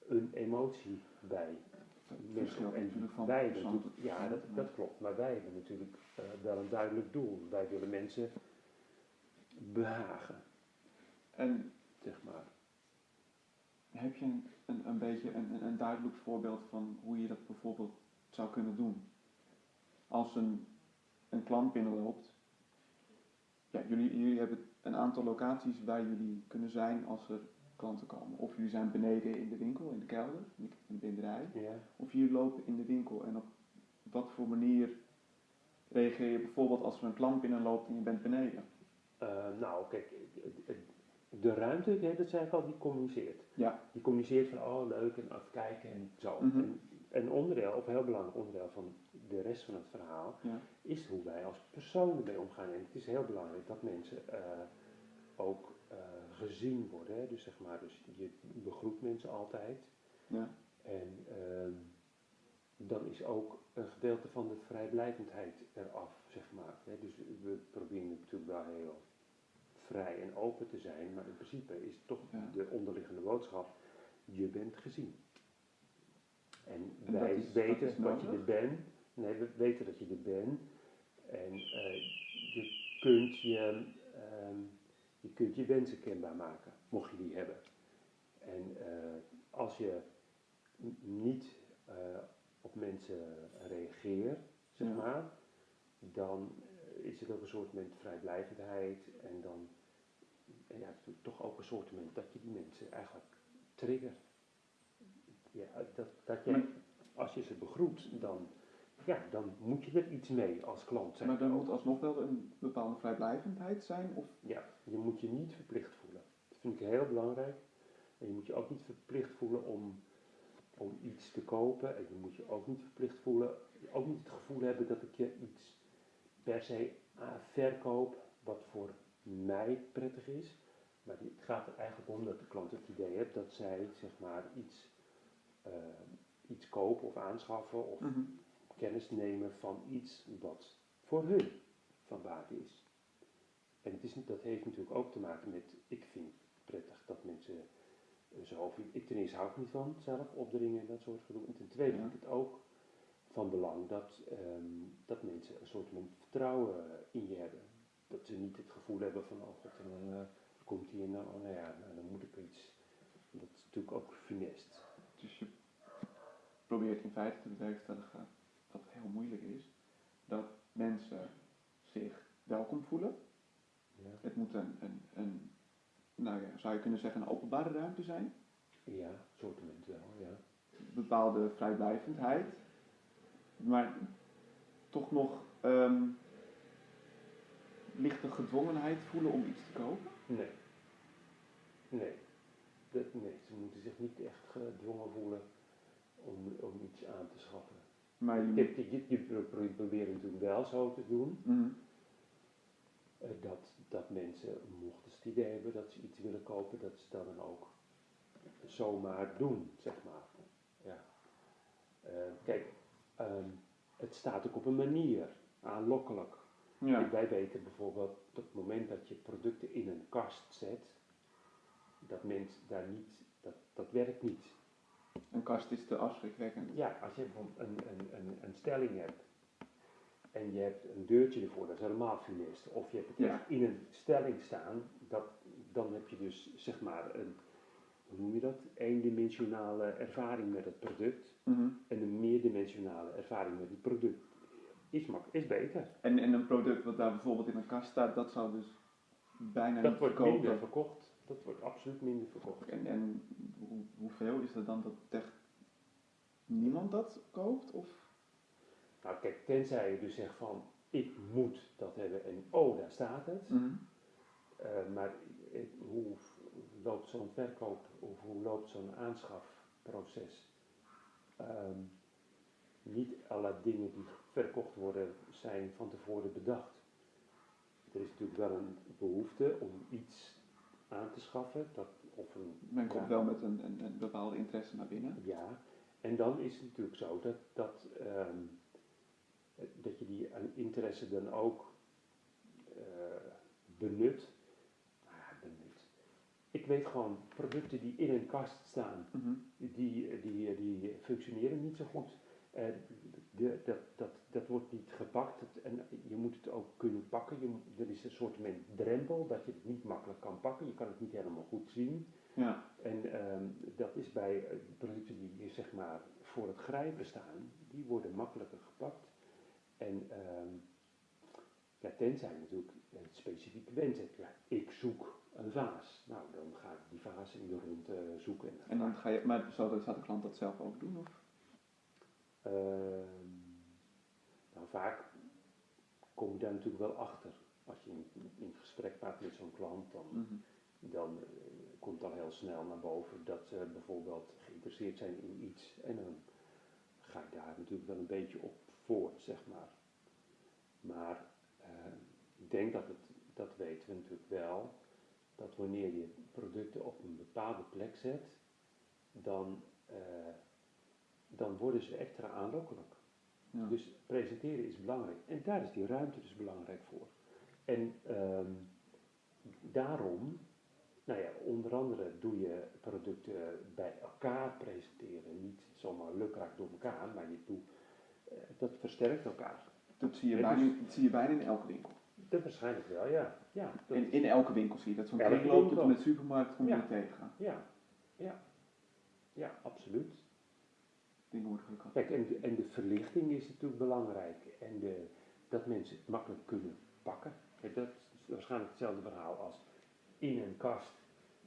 [SPEAKER 2] een emotie bij mensen. En
[SPEAKER 1] van
[SPEAKER 2] wij hebben ja, dat, dat klopt. Maar wij hebben natuurlijk eh, wel een duidelijk doel. Wij willen mensen behagen,
[SPEAKER 1] En
[SPEAKER 2] zeg maar.
[SPEAKER 1] heb je een, een, een beetje een, een, een duidelijk voorbeeld van hoe je dat bijvoorbeeld zou kunnen doen? Als een, een klant binnenloopt, ja, jullie, jullie hebben een aantal locaties waar jullie kunnen zijn als er klanten komen. Of jullie zijn beneden in de winkel, in de kelder, in de binderij.
[SPEAKER 2] Ja.
[SPEAKER 1] Of jullie lopen in de winkel en op wat voor manier reageer je bijvoorbeeld als er een klant binnenloopt en je bent beneden?
[SPEAKER 2] Eh, nou, kijk, de ruimte, dat zei ik al, die communiceert.
[SPEAKER 1] Ja.
[SPEAKER 2] Die communiceert van, oh leuk, en even kijken en zo.
[SPEAKER 1] Mhm.
[SPEAKER 2] En een onderdeel, of een heel belangrijk onderdeel van de rest van het verhaal,
[SPEAKER 1] Ja.
[SPEAKER 2] is hoe wij als personen mee omgaan. En het is heel belangrijk dat mensen eh, ook eh, gezien worden. Hè. Dus zeg maar, dus je begroet mensen altijd.
[SPEAKER 1] Ja.
[SPEAKER 2] En ehm, dan is ook een gedeelte van de vrijblijvendheid eraf, zeg maar. Hè. Dus we proberen natuurlijk wel heel vrij en open te zijn, maar in principe is toch
[SPEAKER 1] Ja.
[SPEAKER 2] de onderliggende boodschap, je bent gezien. En, wij
[SPEAKER 1] is-
[SPEAKER 2] weten dat je er bent. Nee, we weten dat je er bent. En eh, je kunt je, ehm, je kunt je wensen kenbaar maken, mocht je die hebben. En eh, als je niet eh, op mensen reageert, zeg
[SPEAKER 1] Ja.
[SPEAKER 2] maar, dan eh, is het ook een soort met vrijblijvendheid en dan en ja, het is toch ook een soort moment dat je die mensen eigenlijk triggert. Ja, dat, dat je, als je ze begroet, dan, ja, dan moet je er iets mee als klant zijn.
[SPEAKER 1] Maar er moet alsnog wel een bepaalde vrijblijvendheid zijn? Of
[SPEAKER 2] Ja, je moet je niet verplicht voelen. Dat vind ik heel belangrijk. En je moet je ook niet verplicht voelen om, om iets te kopen. En je moet je ook niet verplicht voelen, ook niet het gevoel hebben dat ik je iets per se verkoop wat voor mij prettig is. Maar het gaat er eigenlijk om dat de klant het idee heeft dat zij zeg maar iets, eh, iets kopen of aanschaffen of
[SPEAKER 1] Mhm.
[SPEAKER 2] Kennis nemen van iets wat voor hun van waarde is. En het is, dat heeft natuurlijk ook te maken met, ik vind het prettig dat mensen eh, zo ik ten eerste hou ik niet van zelf opdringen en dat soort gedoe. En ten tweede vind ik het ook van belang dat, ehm, dat mensen een soort van vertrouwen in je hebben. Dat ze niet het gevoel hebben van, oh god, en dan eh, komt hier nou, oh, nou ja, nou, dan moet ik iets. Dat is natuurlijk ook funest.
[SPEAKER 1] Dus je probeert in feite te bewerkstelligen, wat heel moeilijk is, dat mensen zich welkom voelen.
[SPEAKER 2] Ja,
[SPEAKER 1] Het moet een, een, een nou ja, zou je kunnen zeggen, een openbare ruimte zijn.
[SPEAKER 2] ja soortement wel, ja.
[SPEAKER 1] Bepaalde vrijblijvendheid. Maar toch nog ehm, lichte gedwongenheid voelen om iets te kopen.
[SPEAKER 2] Nee. Nee. Dat, nee, ze moeten zich niet echt gedwongen voelen om, om iets aan te schaffen.
[SPEAKER 1] Maar je
[SPEAKER 2] Je, je, je, je pro- pro- probeert natuurlijk wel zo te doen
[SPEAKER 1] Mhm.
[SPEAKER 2] eh, dat, dat mensen, mochten ze het idee hebben dat ze iets willen kopen, dat ze dat dan ook zomaar doen, zeg maar. Ja. Eh, kijk, ehm, het staat ook op een manier aanlokkelijk.
[SPEAKER 1] Ja.
[SPEAKER 2] Wij weten bijvoorbeeld op het moment dat je producten in een kast zet, dat mensen daar niet, dat, dat werkt niet.
[SPEAKER 1] Een kast is te afschrikwekkend.
[SPEAKER 2] Ja, als je bijvoorbeeld een, een, een, een stelling hebt en je hebt een deurtje ervoor, dat is helemaal funest. Of je hebt het
[SPEAKER 1] Ja.
[SPEAKER 2] in een stelling staan, dat, dan heb je dus zeg maar een, hoe noem je dat, eendimensionale ervaring met het product
[SPEAKER 1] Mhm.
[SPEAKER 2] en een meerdimensionale ervaring met het product. Is, mak is beter.
[SPEAKER 1] En, en een product wat daar bijvoorbeeld in een kast staat, dat zou dus bijna
[SPEAKER 2] Dat
[SPEAKER 1] niet
[SPEAKER 2] wordt
[SPEAKER 1] verkopen.
[SPEAKER 2] minder verkocht. Dat wordt absoluut minder verkocht.
[SPEAKER 1] En, en hoe, hoeveel is er dan dat echt niemand dat koopt? Of?
[SPEAKER 2] Nou kijk, tenzij je dus zegt van, ik moet dat hebben en oh, daar staat het.
[SPEAKER 1] Mhm.
[SPEAKER 2] Eh, maar hoe loopt zo'n verkoop of hoe loopt zo'n aanschafproces? Ehm, niet alle dingen die verkocht worden zijn van tevoren bedacht. Er is natuurlijk wel een behoefte om iets aan te schaffen, dat, of een,
[SPEAKER 1] Men komt
[SPEAKER 2] Ja.
[SPEAKER 1] wel met een, een, een bepaalde interesse naar binnen.
[SPEAKER 2] ja, en dan is het natuurlijk zo dat, dat, ehm, eh, dat je die aan interesse dan ook eh, benut. Nou benut. Ik weet gewoon, producten die in een kast staan,
[SPEAKER 1] Mhm.
[SPEAKER 2] die, die, die functioneren niet zo goed. Eh, de, dat, dat, dat wordt niet gepakt Het- en je moet het ook kunnen pakken. Je moet, er is een soort drempel dat je het niet makkelijk kan pakken. Je kan het niet helemaal goed zien.
[SPEAKER 1] Ja.
[SPEAKER 2] En ehm, dat is bij eh, producten die zeg maar voor het grijpen staan, die worden makkelijker gepakt. En ehm, Ja, tenzij natuurlijk een specifieke wens hebt. Ja, ik zoek een vaas. Nou, dan ga ik die vaas in de rond eh, zoeken. En,
[SPEAKER 1] En dan ga je, maar zou de, zou de klant dat zelf ook doen? Of?
[SPEAKER 2] Ehm, nou, vaak kom je daar natuurlijk wel achter. Als je in, in gesprek gaat met zo'n klant, dan,
[SPEAKER 1] Mhm.
[SPEAKER 2] dan eh, komt al heel snel naar boven dat ze bijvoorbeeld geïnteresseerd zijn in iets. En dan ga je daar natuurlijk wel een beetje op voort, zeg maar. Maar eh, ik denk dat het, dat weten we natuurlijk wel, dat wanneer je producten op een bepaalde plek zet, dan, eh, dan worden ze extra aanlokkelijk.
[SPEAKER 1] Ja.
[SPEAKER 2] Dus presenteren is belangrijk. En daar is die ruimte dus belangrijk voor. En ehm, daarom, nou ja, onder andere doe je producten bij elkaar presenteren. Niet zomaar lukraak door elkaar, maar je doet, eh, dat versterkt elkaar.
[SPEAKER 1] dat, zie je bijna,
[SPEAKER 2] dus-
[SPEAKER 1] dat zie je bijna in elke winkel.
[SPEAKER 2] Dat waarschijnlijk wel, ja. Ja, dat,
[SPEAKER 1] In, in elke winkel zie je dat. Zo'n kringloop tot in de supermarkt kom je
[SPEAKER 2] Ja.
[SPEAKER 1] tegen.
[SPEAKER 2] ja, ja, ja, absoluut. Kijk, en, de- en de verlichting is natuurlijk belangrijk. En de, dat mensen het makkelijk kunnen pakken. Kijk, dat is waarschijnlijk hetzelfde verhaal als in een kast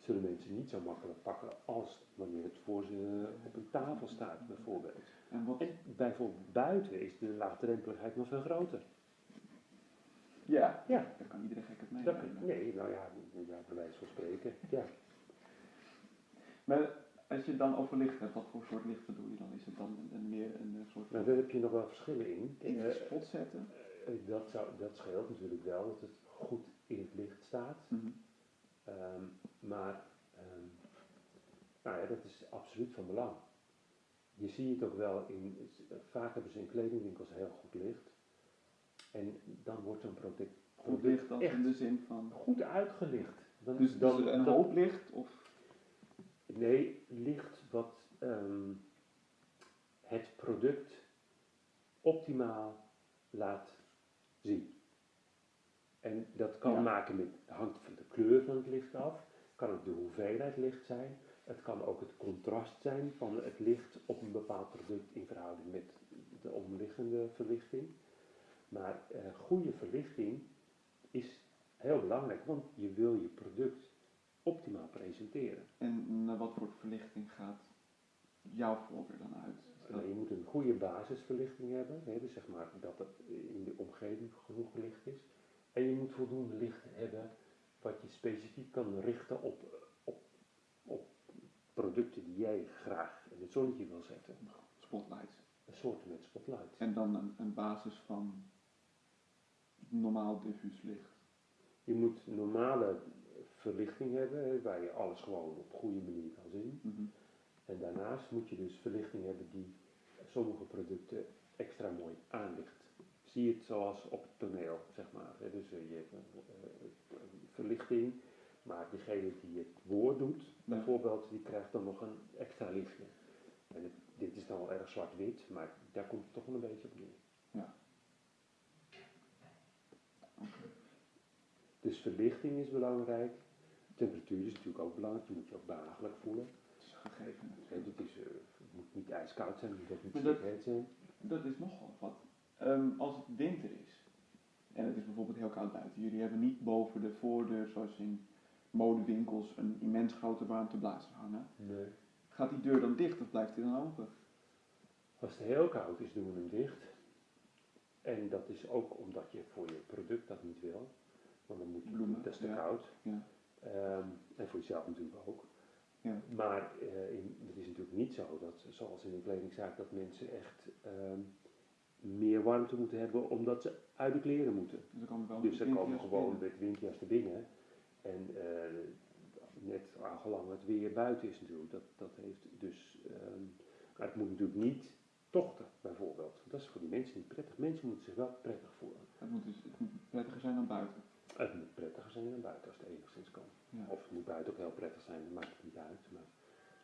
[SPEAKER 2] zullen mensen niet zo makkelijk pakken als wanneer het voor ze op een tafel staat, bijvoorbeeld.
[SPEAKER 1] En wat,
[SPEAKER 2] En bijvoorbeeld buiten is de laagdrempeligheid nog veel groter.
[SPEAKER 1] ja,
[SPEAKER 2] Ja.
[SPEAKER 1] daar kan iedereen gek het
[SPEAKER 2] Dat,
[SPEAKER 1] meenemen.
[SPEAKER 2] nee, nou ja, ja, bij wijze van spreken. Ja.
[SPEAKER 1] Maar als je het dan over licht hebt, wat voor soort licht bedoel je dan? Is het dan een, een meer een eh, soort
[SPEAKER 2] Maar daar heb je nog wel verschillen in.
[SPEAKER 1] in de
[SPEAKER 2] Eh,
[SPEAKER 1] spot zetten?
[SPEAKER 2] eh, dat, zou, dat scheelt natuurlijk wel, dat het goed in het licht staat.
[SPEAKER 1] Mhm.
[SPEAKER 2] Ehm, maar ehm, nou ja, dat is absoluut van belang. Je ziet het ook wel in, vaak hebben ze in kledingwinkels heel goed licht. En dan wordt zo'n product,
[SPEAKER 1] Goed licht dan
[SPEAKER 2] echt
[SPEAKER 1] in de zin van.
[SPEAKER 2] goed uitgelicht. Dan,
[SPEAKER 1] Dus,
[SPEAKER 2] dan,
[SPEAKER 1] dus een hoop licht of
[SPEAKER 2] Nee, licht wat ehm, het product optimaal laat zien. En dat kan
[SPEAKER 1] Ja.
[SPEAKER 2] maken met, hangt van de kleur van het licht af, kan ook de hoeveelheid licht zijn, het kan ook het contrast zijn van het licht op een bepaald product in verhouding met de omliggende verlichting. Maar eh, goede verlichting is heel belangrijk, want je wil je product optimaal presenteren.
[SPEAKER 1] En naar wat voor verlichting gaat jouw voorkeur dan uit?
[SPEAKER 2] Nou, je moet een goede basisverlichting hebben, hè, dus zeg maar dat het in de omgeving genoeg licht is. En je moet voldoende licht hebben wat je specifiek kan richten op, op, op producten die jij graag in het zonnetje wil zetten.
[SPEAKER 1] Spotlights.
[SPEAKER 2] Een soort met spotlight.
[SPEAKER 1] En dan een, een basis van normaal diffuus licht.
[SPEAKER 2] Je moet normale verlichting hebben, waar je alles gewoon op een goede manier kan zien.
[SPEAKER 1] Mhm.
[SPEAKER 2] En daarnaast moet je dus verlichting hebben die sommige producten extra mooi aanlicht. Zie je het zoals op het toneel, zeg maar. Dus eh, je hebt een, eh, een verlichting, maar degene die het woord doet, bijvoorbeeld, die krijgt dan nog een extra lichtje. En het- dit is dan wel erg zwart-wit, maar daar komt het toch wel een beetje op neer. Dus verlichting is belangrijk. Temperatuur is natuurlijk ook belangrijk, je moet je ook behagelijk voelen.
[SPEAKER 1] Dat is gegeven.
[SPEAKER 2] Eh, het moet niet ijskoud zijn, het moet niet heet zijn.
[SPEAKER 1] Dat is nogal wat. Ehm, als het winter is en het is bijvoorbeeld heel koud buiten, jullie hebben niet boven de voordeur, zoals in modewinkels, een immens grote warmteblazer hangen.
[SPEAKER 2] Nee.
[SPEAKER 1] Gaat die deur dan dicht of blijft die dan open?
[SPEAKER 2] Als het heel koud is, doen we hem dicht. En dat is ook omdat je voor je product dat niet wil. Want dan moet je,
[SPEAKER 1] Bloemen,
[SPEAKER 2] dat is te
[SPEAKER 1] ja.
[SPEAKER 2] koud.
[SPEAKER 1] Ja.
[SPEAKER 2] Ehm, en voor jezelf natuurlijk ook.
[SPEAKER 1] Ja.
[SPEAKER 2] Maar eh, in, het is natuurlijk niet zo dat, zoals in een kledingzaak, dat mensen echt ehm, meer warmte moeten hebben omdat ze uit de kleren moeten.
[SPEAKER 1] Dus dan komen wel
[SPEAKER 2] Dus komen gewoon met windjas naar binnen. En eh, net aangelang het weer buiten is natuurlijk. Dat, dat heeft dus. ehm, maar het moet natuurlijk niet tochten, bijvoorbeeld. Dat is voor die mensen niet prettig. Mensen moeten zich wel prettig voelen.
[SPEAKER 1] Het moet dus het moet prettiger zijn dan buiten.
[SPEAKER 2] Het moet prettiger zijn dan buiten als het enigszins kan.
[SPEAKER 1] Ja.
[SPEAKER 2] Of het moet buiten ook heel prettig zijn, dat maakt het niet uit. Maar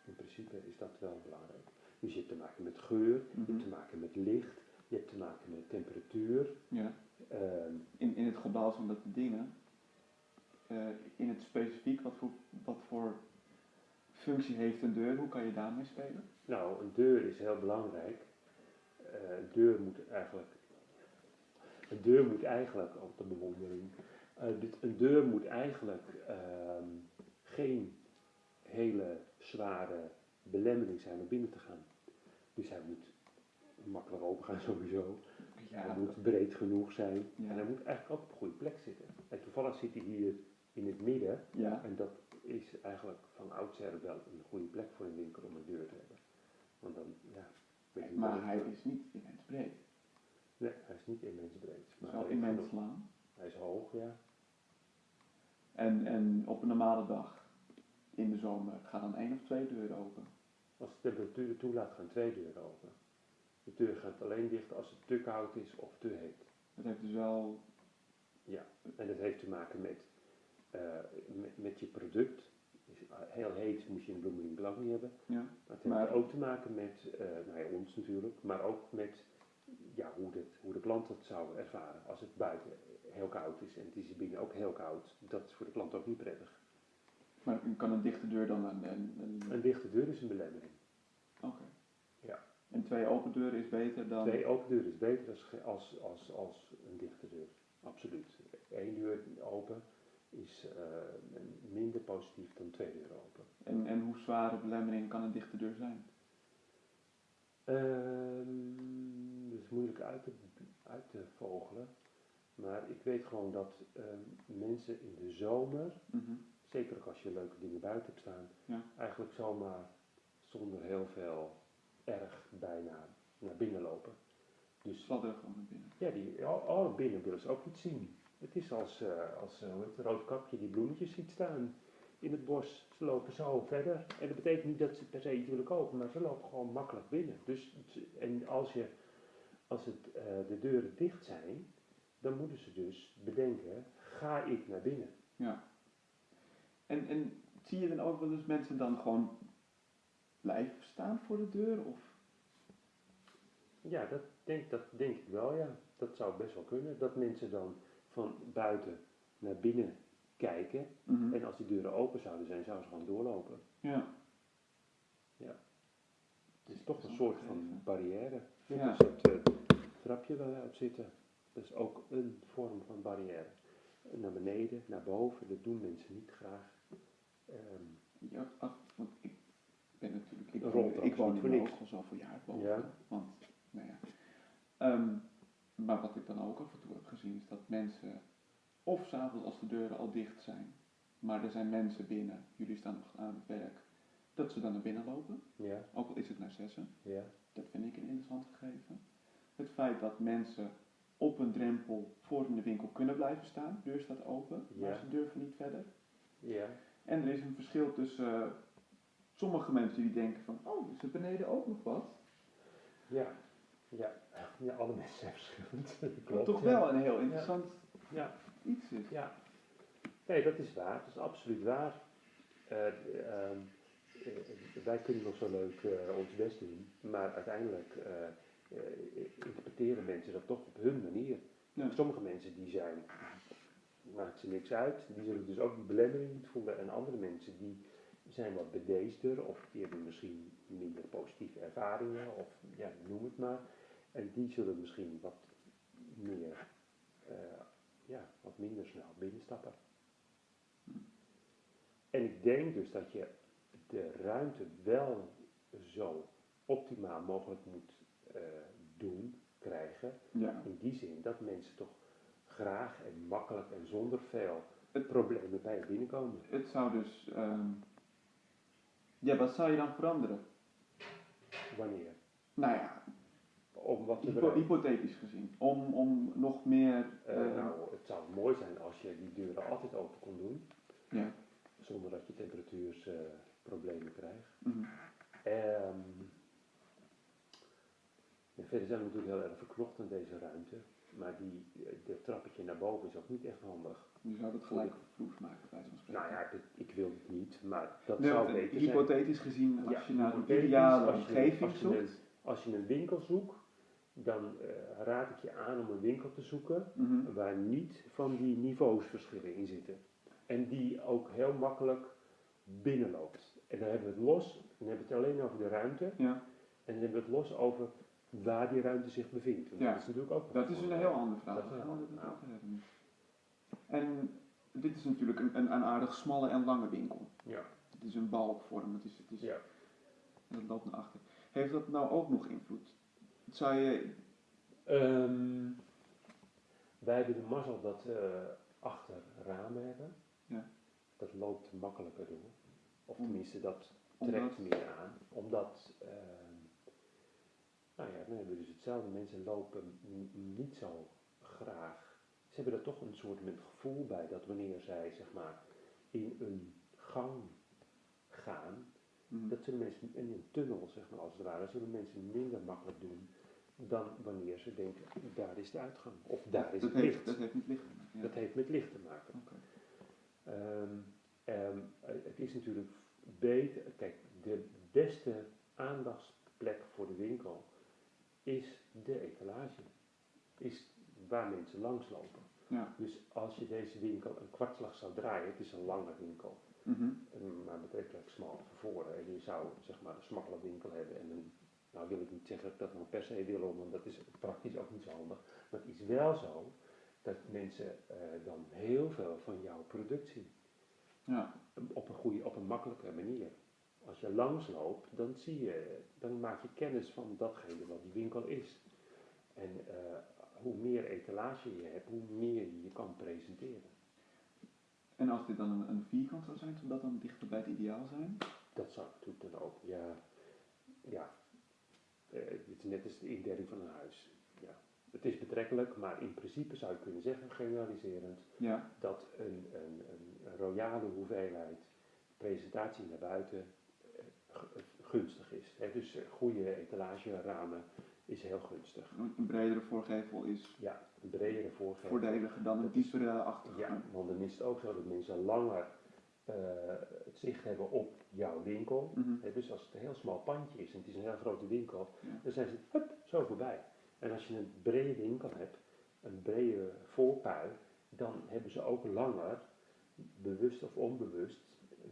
[SPEAKER 2] in principe is dat wel belangrijk. Dus je hebt te maken met geur, je
[SPEAKER 1] Mhm.
[SPEAKER 2] hebt te maken met licht, je hebt te maken met temperatuur.
[SPEAKER 1] Ja.
[SPEAKER 2] ehm,
[SPEAKER 1] In, in het gebouw van dat de dingen, eh, in het specifiek, wat voor, wat voor functie heeft een deur? Hoe kan je daarmee spelen?
[SPEAKER 2] Nou, een deur is heel belangrijk. Eh, een deur moet eigenlijk. een deur moet eigenlijk, op de bewondering, dit, een deur moet eigenlijk ehm, geen hele zware belemmering zijn om binnen te gaan. Dus hij moet makkelijk open gaan sowieso. hij moet breed genoeg zijn.
[SPEAKER 1] Ja.
[SPEAKER 2] En hij moet eigenlijk ook op een goede plek zitten. En toevallig zit hij hier in het midden.
[SPEAKER 1] ja.
[SPEAKER 2] En dat is eigenlijk van oudsher wel een goede plek voor een winkel om een deur te hebben. Want dan, ja.
[SPEAKER 1] Maar
[SPEAKER 2] wel,
[SPEAKER 1] hij is niet immens breed.
[SPEAKER 2] Nee, hij is niet immens breed. Maar
[SPEAKER 1] Zo
[SPEAKER 2] is
[SPEAKER 1] immens lang.
[SPEAKER 2] Hij is hoog, ja.
[SPEAKER 1] En, en op een normale dag in de zomer gaan dan één of twee deuren open.
[SPEAKER 2] Als de temperatuur toelaat, gaan twee deuren open. De deur gaat alleen dicht als het te koud is of te heet.
[SPEAKER 1] Dat heeft dus wel.
[SPEAKER 2] En dat heeft te maken met, eh, met, met je product. Is heel heet moet je een bloemeling niet hebben.
[SPEAKER 1] Ja.
[SPEAKER 2] Maar het heeft
[SPEAKER 1] Maar-
[SPEAKER 2] ook te maken met, eh nou ja, ons natuurlijk, maar ook met ja, hoe, dit, hoe de klant dat zou ervaren. Als het buiten heel koud is en het is binnen ook heel koud, dat is voor de klant ook niet prettig.
[SPEAKER 1] Maar kan een dichte deur dan een. een, een-
[SPEAKER 2] Een dichte deur is een belemmering.
[SPEAKER 1] Oké.
[SPEAKER 2] Ja.
[SPEAKER 1] En twee open deuren is beter dan.
[SPEAKER 2] Twee open deuren is beter als, als, als, als een dichte deur. Absoluut. Eén deur open is eh, minder positief dan twee deuren open.
[SPEAKER 1] En, en hoe zware belemmering kan een dichte deur zijn?
[SPEAKER 2] Ehm, dat is moeilijk uit te, uit te vogelen. Maar ik weet gewoon dat ehm, mensen in de zomer,
[SPEAKER 1] Mhm.
[SPEAKER 2] zeker ook als je leuke dingen buiten hebt staan,
[SPEAKER 1] Ja.
[SPEAKER 2] eigenlijk zomaar zonder heel veel erg bijna naar binnen lopen. Dus
[SPEAKER 1] Sladderen gewoon naar binnen.
[SPEAKER 2] ja, die, oh, binnen willen ze ook iets zien. Het is als, eh, als heet het, roodkapje die bloemetjes ziet staan in het bos. Ze lopen zo verder. En dat betekent niet dat ze per se iets willen kopen, maar ze lopen gewoon makkelijk binnen. Dus, en als, je, als het, eh, de deuren dicht zijn, dan moeten ze dus bedenken, ga ik naar binnen?
[SPEAKER 1] Ja. En, en zie je dan ook wel eens mensen dan gewoon blijven staan voor de deur? Of?
[SPEAKER 2] Ja, dat denk, dat denk ik wel, ja. Dat zou best wel kunnen. Dat mensen dan van buiten naar binnen kijken.
[SPEAKER 1] Mhm.
[SPEAKER 2] En als die deuren open zouden zijn, zouden ze gewoon doorlopen.
[SPEAKER 1] Ja.
[SPEAKER 2] Het is toch een soort van barrière.
[SPEAKER 1] Ja.
[SPEAKER 2] als het trapje waar wij op zitten. Dat is ook een vorm van barrière. Naar beneden, naar boven, dat doen mensen niet graag. Ehm,
[SPEAKER 1] Ja, ach, want ik ben natuurlijk, ik woon, ik woon
[SPEAKER 2] voor
[SPEAKER 1] al zoveel jaar boven.
[SPEAKER 2] Ja.
[SPEAKER 1] Want, nou ja. Ehm, maar wat ik dan ook af en toe heb gezien is dat mensen, of s'avonds als de deuren al dicht zijn, maar er zijn mensen binnen, jullie staan nog aan het werk, dat ze dan naar binnen lopen,
[SPEAKER 2] ja,
[SPEAKER 1] ook al is het naar zessen.
[SPEAKER 2] ja,
[SPEAKER 1] Dat vind ik een interessant gegeven. Het feit dat mensen op een drempel voor in de winkel kunnen blijven staan, de deur staat open, maar ze durven niet verder.
[SPEAKER 2] ja,
[SPEAKER 1] En er is een verschil tussen eh, sommige mensen die denken van, oh, is er beneden ook nog wat?
[SPEAKER 2] ja, ja. Ja, alle mensen zijn verschillend. Klopt.
[SPEAKER 1] toch
[SPEAKER 2] ja.
[SPEAKER 1] wel een heel interessant
[SPEAKER 2] Ja,
[SPEAKER 1] iets is.
[SPEAKER 2] ja. Nee, dat is waar. Dat is absoluut waar. Eh, ehm, eh, wij kunnen nog zo leuk ons best doen, maar uiteindelijk interpreteren mensen dat toch op hun manier.
[SPEAKER 1] Ja.
[SPEAKER 2] Sommige mensen die zijn, maakt ze niks uit, die zullen dus ook die belemmering niet voelen. En andere mensen die zijn wat bedeesder of die hebben misschien minder positieve ervaringen of ja, noem het maar. En die zullen misschien wat meer, eh, ja, wat minder snel binnenstappen. En ik denk dus dat je de ruimte wel zo optimaal mogelijk moet eh, doen, krijgen.
[SPEAKER 1] Ja.
[SPEAKER 2] In die zin dat mensen toch graag en makkelijk en zonder veel
[SPEAKER 1] Het-
[SPEAKER 2] problemen bij je binnenkomen.
[SPEAKER 1] Het zou dus, ehm, ja, wat zou je dan veranderen?
[SPEAKER 2] Wanneer?
[SPEAKER 1] Nou ja,
[SPEAKER 2] Om wat te
[SPEAKER 1] hypo-
[SPEAKER 2] bereiken.
[SPEAKER 1] hypothetisch gezien, om, om nog meer,
[SPEAKER 2] Eh,
[SPEAKER 1] eh,
[SPEAKER 2] nou, het zou mooi zijn als je die deuren altijd open kon doen,
[SPEAKER 1] ja.
[SPEAKER 2] zonder dat je temperatuursproblemen krijgt. Ehm, en verder zijn we natuurlijk heel erg verknocht aan deze ruimte, maar die, dat trappetje naar boven is ook niet echt handig.
[SPEAKER 1] Je zou dat gelijk vloers maken, bij zo'n spreken.
[SPEAKER 2] Nou ja, dit- ik wil het niet, maar dat
[SPEAKER 1] Nee,
[SPEAKER 2] zou beter
[SPEAKER 1] eh,
[SPEAKER 2] zijn.
[SPEAKER 1] hypothetisch gezien, als
[SPEAKER 2] Ja,
[SPEAKER 1] je naar een ideale
[SPEAKER 2] als je-
[SPEAKER 1] omgeving
[SPEAKER 2] als je een- Als je een winkel zoekt, dan eh, raad ik je aan om een winkel te zoeken
[SPEAKER 1] mhm,
[SPEAKER 2] waar niet van die niveausverschillen in zitten. En die ook heel makkelijk binnenloopt. En dan hebben we het los, dan hebben we het alleen over de ruimte.
[SPEAKER 1] ja,
[SPEAKER 2] En dan hebben we het los over waar die ruimte zich bevindt. Want
[SPEAKER 1] Ja.
[SPEAKER 2] Dat is natuurlijk ook
[SPEAKER 1] Dat is een heel ander verhaal.
[SPEAKER 2] Dat is
[SPEAKER 1] Daar
[SPEAKER 2] een
[SPEAKER 1] gaan we
[SPEAKER 2] heel
[SPEAKER 1] het
[SPEAKER 2] ander
[SPEAKER 1] over hebben nu. En dit is natuurlijk een, een, een aardig smalle en lange winkel.
[SPEAKER 2] Ja.
[SPEAKER 1] Het is een balkvorm, het is, het is,
[SPEAKER 2] Ja.
[SPEAKER 1] en het loopt naar achter. Heeft dat nou ook nog invloed? Zou je,
[SPEAKER 2] Ehm, wij hebben de mazzel dat we achter ramen hebben.
[SPEAKER 1] Ja.
[SPEAKER 2] Dat loopt makkelijker door. Of
[SPEAKER 1] Om-
[SPEAKER 2] tenminste, dat
[SPEAKER 1] omdat,
[SPEAKER 2] trekt meer aan. Omdat, ehm, nou ja, dan hebben we dus hetzelfde. Mensen lopen niet zo graag. Ze hebben er toch een soort met gevoel bij dat wanneer zij zeg maar in een gang gaan,
[SPEAKER 1] Mhm.
[SPEAKER 2] dat zullen mensen in een tunnel, zeg maar als het ware, zullen mensen minder makkelijk doen dan wanneer ze denken, daar is de uitgang. Of daar is
[SPEAKER 1] dat
[SPEAKER 2] het
[SPEAKER 1] heeft,
[SPEAKER 2] licht.
[SPEAKER 1] Dat heeft met licht te maken. ja.
[SPEAKER 2] Dat heeft met licht te maken.
[SPEAKER 1] Oké.
[SPEAKER 2] Het is natuurlijk beter, kijk, de beste aandachtsplek voor de winkel is de etalage. Is waar mensen langslopen.
[SPEAKER 1] Ja.
[SPEAKER 2] Dus als je deze winkel een kwartslag zou draaien, het is een lange winkel,
[SPEAKER 1] Mhm.
[SPEAKER 2] en maar betrekkelijk smal van voren. En je zou zeg maar een smalle winkel hebben en een, nou wil ik niet zeggen dat nou per se wil, want dat is praktisch ook niet zo handig. Maar het is wel zo dat mensen eh, dan heel veel van jouw product zien.
[SPEAKER 1] Ja.
[SPEAKER 2] Op een goede, op een makkelijke manier. Als je langs loopt, dan zie je, dan maak je kennis van datgene wat die winkel is. En eh, hoe meer etalage je hebt, hoe meer je je kan presenteren.
[SPEAKER 1] En als dit dan een, een vierkant zou zijn, zou dat dan dichter bij het ideaal zijn?
[SPEAKER 2] Dat zou natuurlijk dan ook, ja, ja. Eh, het is net als de indeling van een huis. Ja. Het is betrekkelijk, maar in principe zou je kunnen zeggen, generaliserend,
[SPEAKER 1] Ja.
[SPEAKER 2] dat een, een, een royale hoeveelheid presentatie naar buiten gunstig is. Hè? Dus eh, goede etalageramen is heel gunstig.
[SPEAKER 1] Een bredere voorgevel is
[SPEAKER 2] Ja, een bredere voorgevel.
[SPEAKER 1] voordeliger dan een diepere achtergrond.
[SPEAKER 2] Ja, want dan is het ook zo dat mensen langer eh, het zicht hebben op jouw winkel.
[SPEAKER 1] Mhm.
[SPEAKER 2] Dus als het een heel smal pandje is en het is een heel grote winkel,
[SPEAKER 1] Ja.
[SPEAKER 2] dan zijn ze hup, zo voorbij. En als je een brede winkel hebt, een brede voorpui, dan hebben ze ook langer, bewust of onbewust,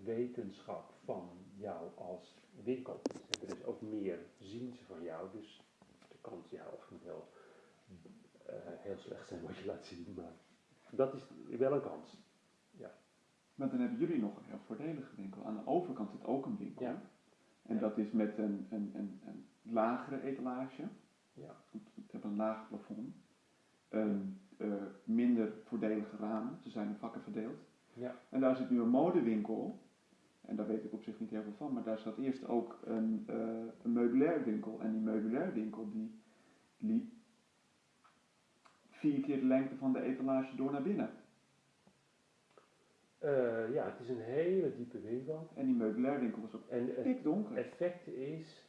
[SPEAKER 2] wetenschap van jou als winkel. Hebben dus ook meer zien ze van jou, dus de kans, ja, of het heel, eh, heel slecht zijn wat je laat zien, maar dat is wel een kans.
[SPEAKER 1] Maar dan hebben jullie nog een heel voordelige winkel. Aan de overkant zit ook een winkel.
[SPEAKER 2] Ja.
[SPEAKER 1] En dat is met een, een, een, een lagere etalage.
[SPEAKER 2] Ja.
[SPEAKER 1] Het hebben een laag plafond. Een eh, minder voordelige ramen. Ze zijn in vakken verdeeld.
[SPEAKER 2] Ja.
[SPEAKER 1] En daar zit nu een modewinkel. En daar weet ik op zich niet heel veel van. Maar daar zat eerst ook een, eh een meubilair winkel. En die meubilair winkel die liep vier keer de lengte van de etalage door naar binnen.
[SPEAKER 2] Eh, ja, het is een hele diepe winkel.
[SPEAKER 1] En die meubilair winkel was ook
[SPEAKER 2] En het
[SPEAKER 1] pikdonker.
[SPEAKER 2] effect is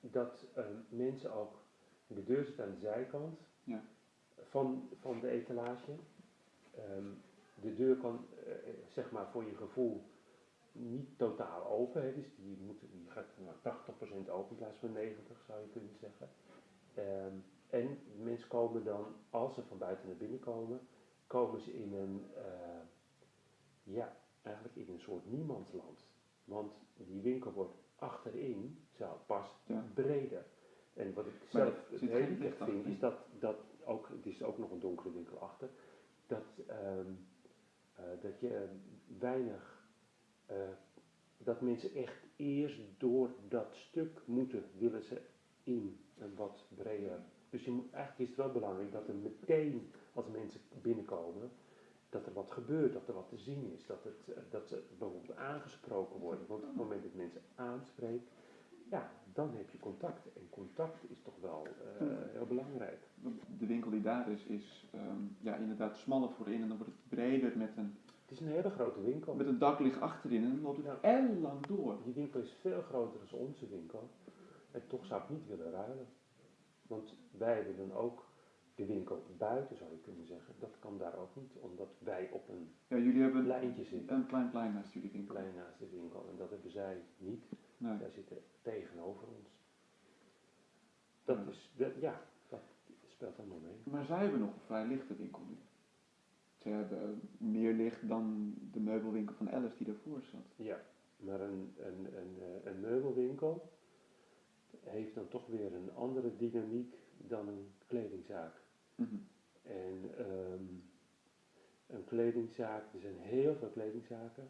[SPEAKER 2] dat eh, mensen ook, de deur zit aan de zijkant
[SPEAKER 1] Ja.
[SPEAKER 2] van, van de etalage. Ehm, de deur kan, zeg maar, voor je gevoel niet totaal open. Hè, dus die, moet, die gaat nou, 80% open in plaats van 90, zou je kunnen zeggen. Ehm, en mensen komen dan, als ze van buiten naar binnen komen, komen ze in een, eh, ja, eigenlijk in een soort niemandsland. Want die winkel wordt achterin, zelf pas,
[SPEAKER 1] Ja.
[SPEAKER 2] breder. En wat ik
[SPEAKER 1] Maar
[SPEAKER 2] zelf het
[SPEAKER 1] geen licht
[SPEAKER 2] vind, is dat, dat ook, het is ook nog een donkere winkel achter, dat, ehm, eh, dat je weinig, eh, dat mensen echt eerst door dat stuk moeten, willen ze in een wat breder. Dus je moet, eigenlijk is het wel belangrijk dat er meteen, als mensen binnenkomen, dat er wat gebeurt, dat er wat te zien is, dat, het, eh, dat ze bijvoorbeeld aangesproken worden. Want op het moment dat mensen aanspreekt, ja, dan heb je contact. En contact is toch wel eh, heel belangrijk.
[SPEAKER 1] De winkel die daar is, is ehm, ja, inderdaad smaller voorin en dan wordt het breder met een,
[SPEAKER 2] Het is een hele grote winkel.
[SPEAKER 1] met een daklicht achterin en dan loopt het
[SPEAKER 2] Ja.
[SPEAKER 1] ellenlang door.
[SPEAKER 2] Die winkel is veel groter dan onze winkel. En toch zou ik niet willen ruilen. Want wij hebben dan ook de winkel buiten, zou je kunnen zeggen. Dat kan daar ook niet, omdat wij op een
[SPEAKER 1] Ja, jullie hebben
[SPEAKER 2] lijntje zitten.
[SPEAKER 1] een klein plein naast jullie winkel.
[SPEAKER 2] Klein naast de winkel. En dat hebben zij niet.
[SPEAKER 1] Nee.
[SPEAKER 2] Zij zitten tegenover ons. Dat is, dat, ja, dat speelt allemaal mee.
[SPEAKER 1] Maar zij hebben nog een vrij lichte winkel nu. Ze hebben eh, meer licht dan de meubelwinkel van Alice die daarvoor zat.
[SPEAKER 2] Ja, maar een, een, een, eh, een meubelwinkel, heeft dan toch weer een andere dynamiek dan een kledingzaak.
[SPEAKER 1] Mhm.
[SPEAKER 2] En ehm, een kledingzaak, er zijn heel veel kledingzaken.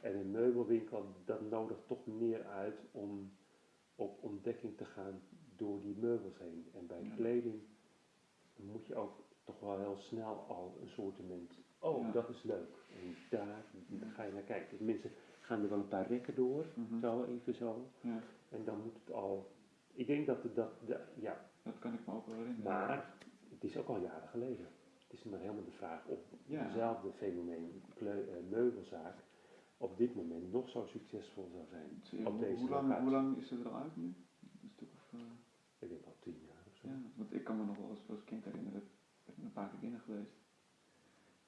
[SPEAKER 2] En een meubelwinkel, dat nodigt toch meer uit om op ontdekking te gaan door die meubels heen. En bij
[SPEAKER 1] Ja.
[SPEAKER 2] kleding moet je ook toch wel heel snel al een soortement, oh
[SPEAKER 1] Ja.
[SPEAKER 2] dat is leuk. En daar ga je naar kijken. Mensen gaan er wel een paar rekken door,
[SPEAKER 1] Mhm.
[SPEAKER 2] zo even zo.
[SPEAKER 1] Ja,
[SPEAKER 2] En dan moet het al, ik denk dat het dat, de- ja,
[SPEAKER 1] dat kan ik me ook wel herinneren.
[SPEAKER 2] maar het is ook al jaren geleden. Het is maar helemaal de vraag of
[SPEAKER 1] Ja.
[SPEAKER 2] hetzelfde fenomeen, kleu- eh, meubelzaak, op dit moment nog zo succesvol zou zijn.
[SPEAKER 1] Zie-
[SPEAKER 2] op
[SPEAKER 1] hoe,
[SPEAKER 2] deze
[SPEAKER 1] hoe, lang, hoe lang is het er al uit nu? Een stuk of... eh,
[SPEAKER 2] Ik denk al tien jaar of zo.
[SPEAKER 1] ja, want ik kan me nog wel eens als kind herinneren. Een paar keer binnen geweest.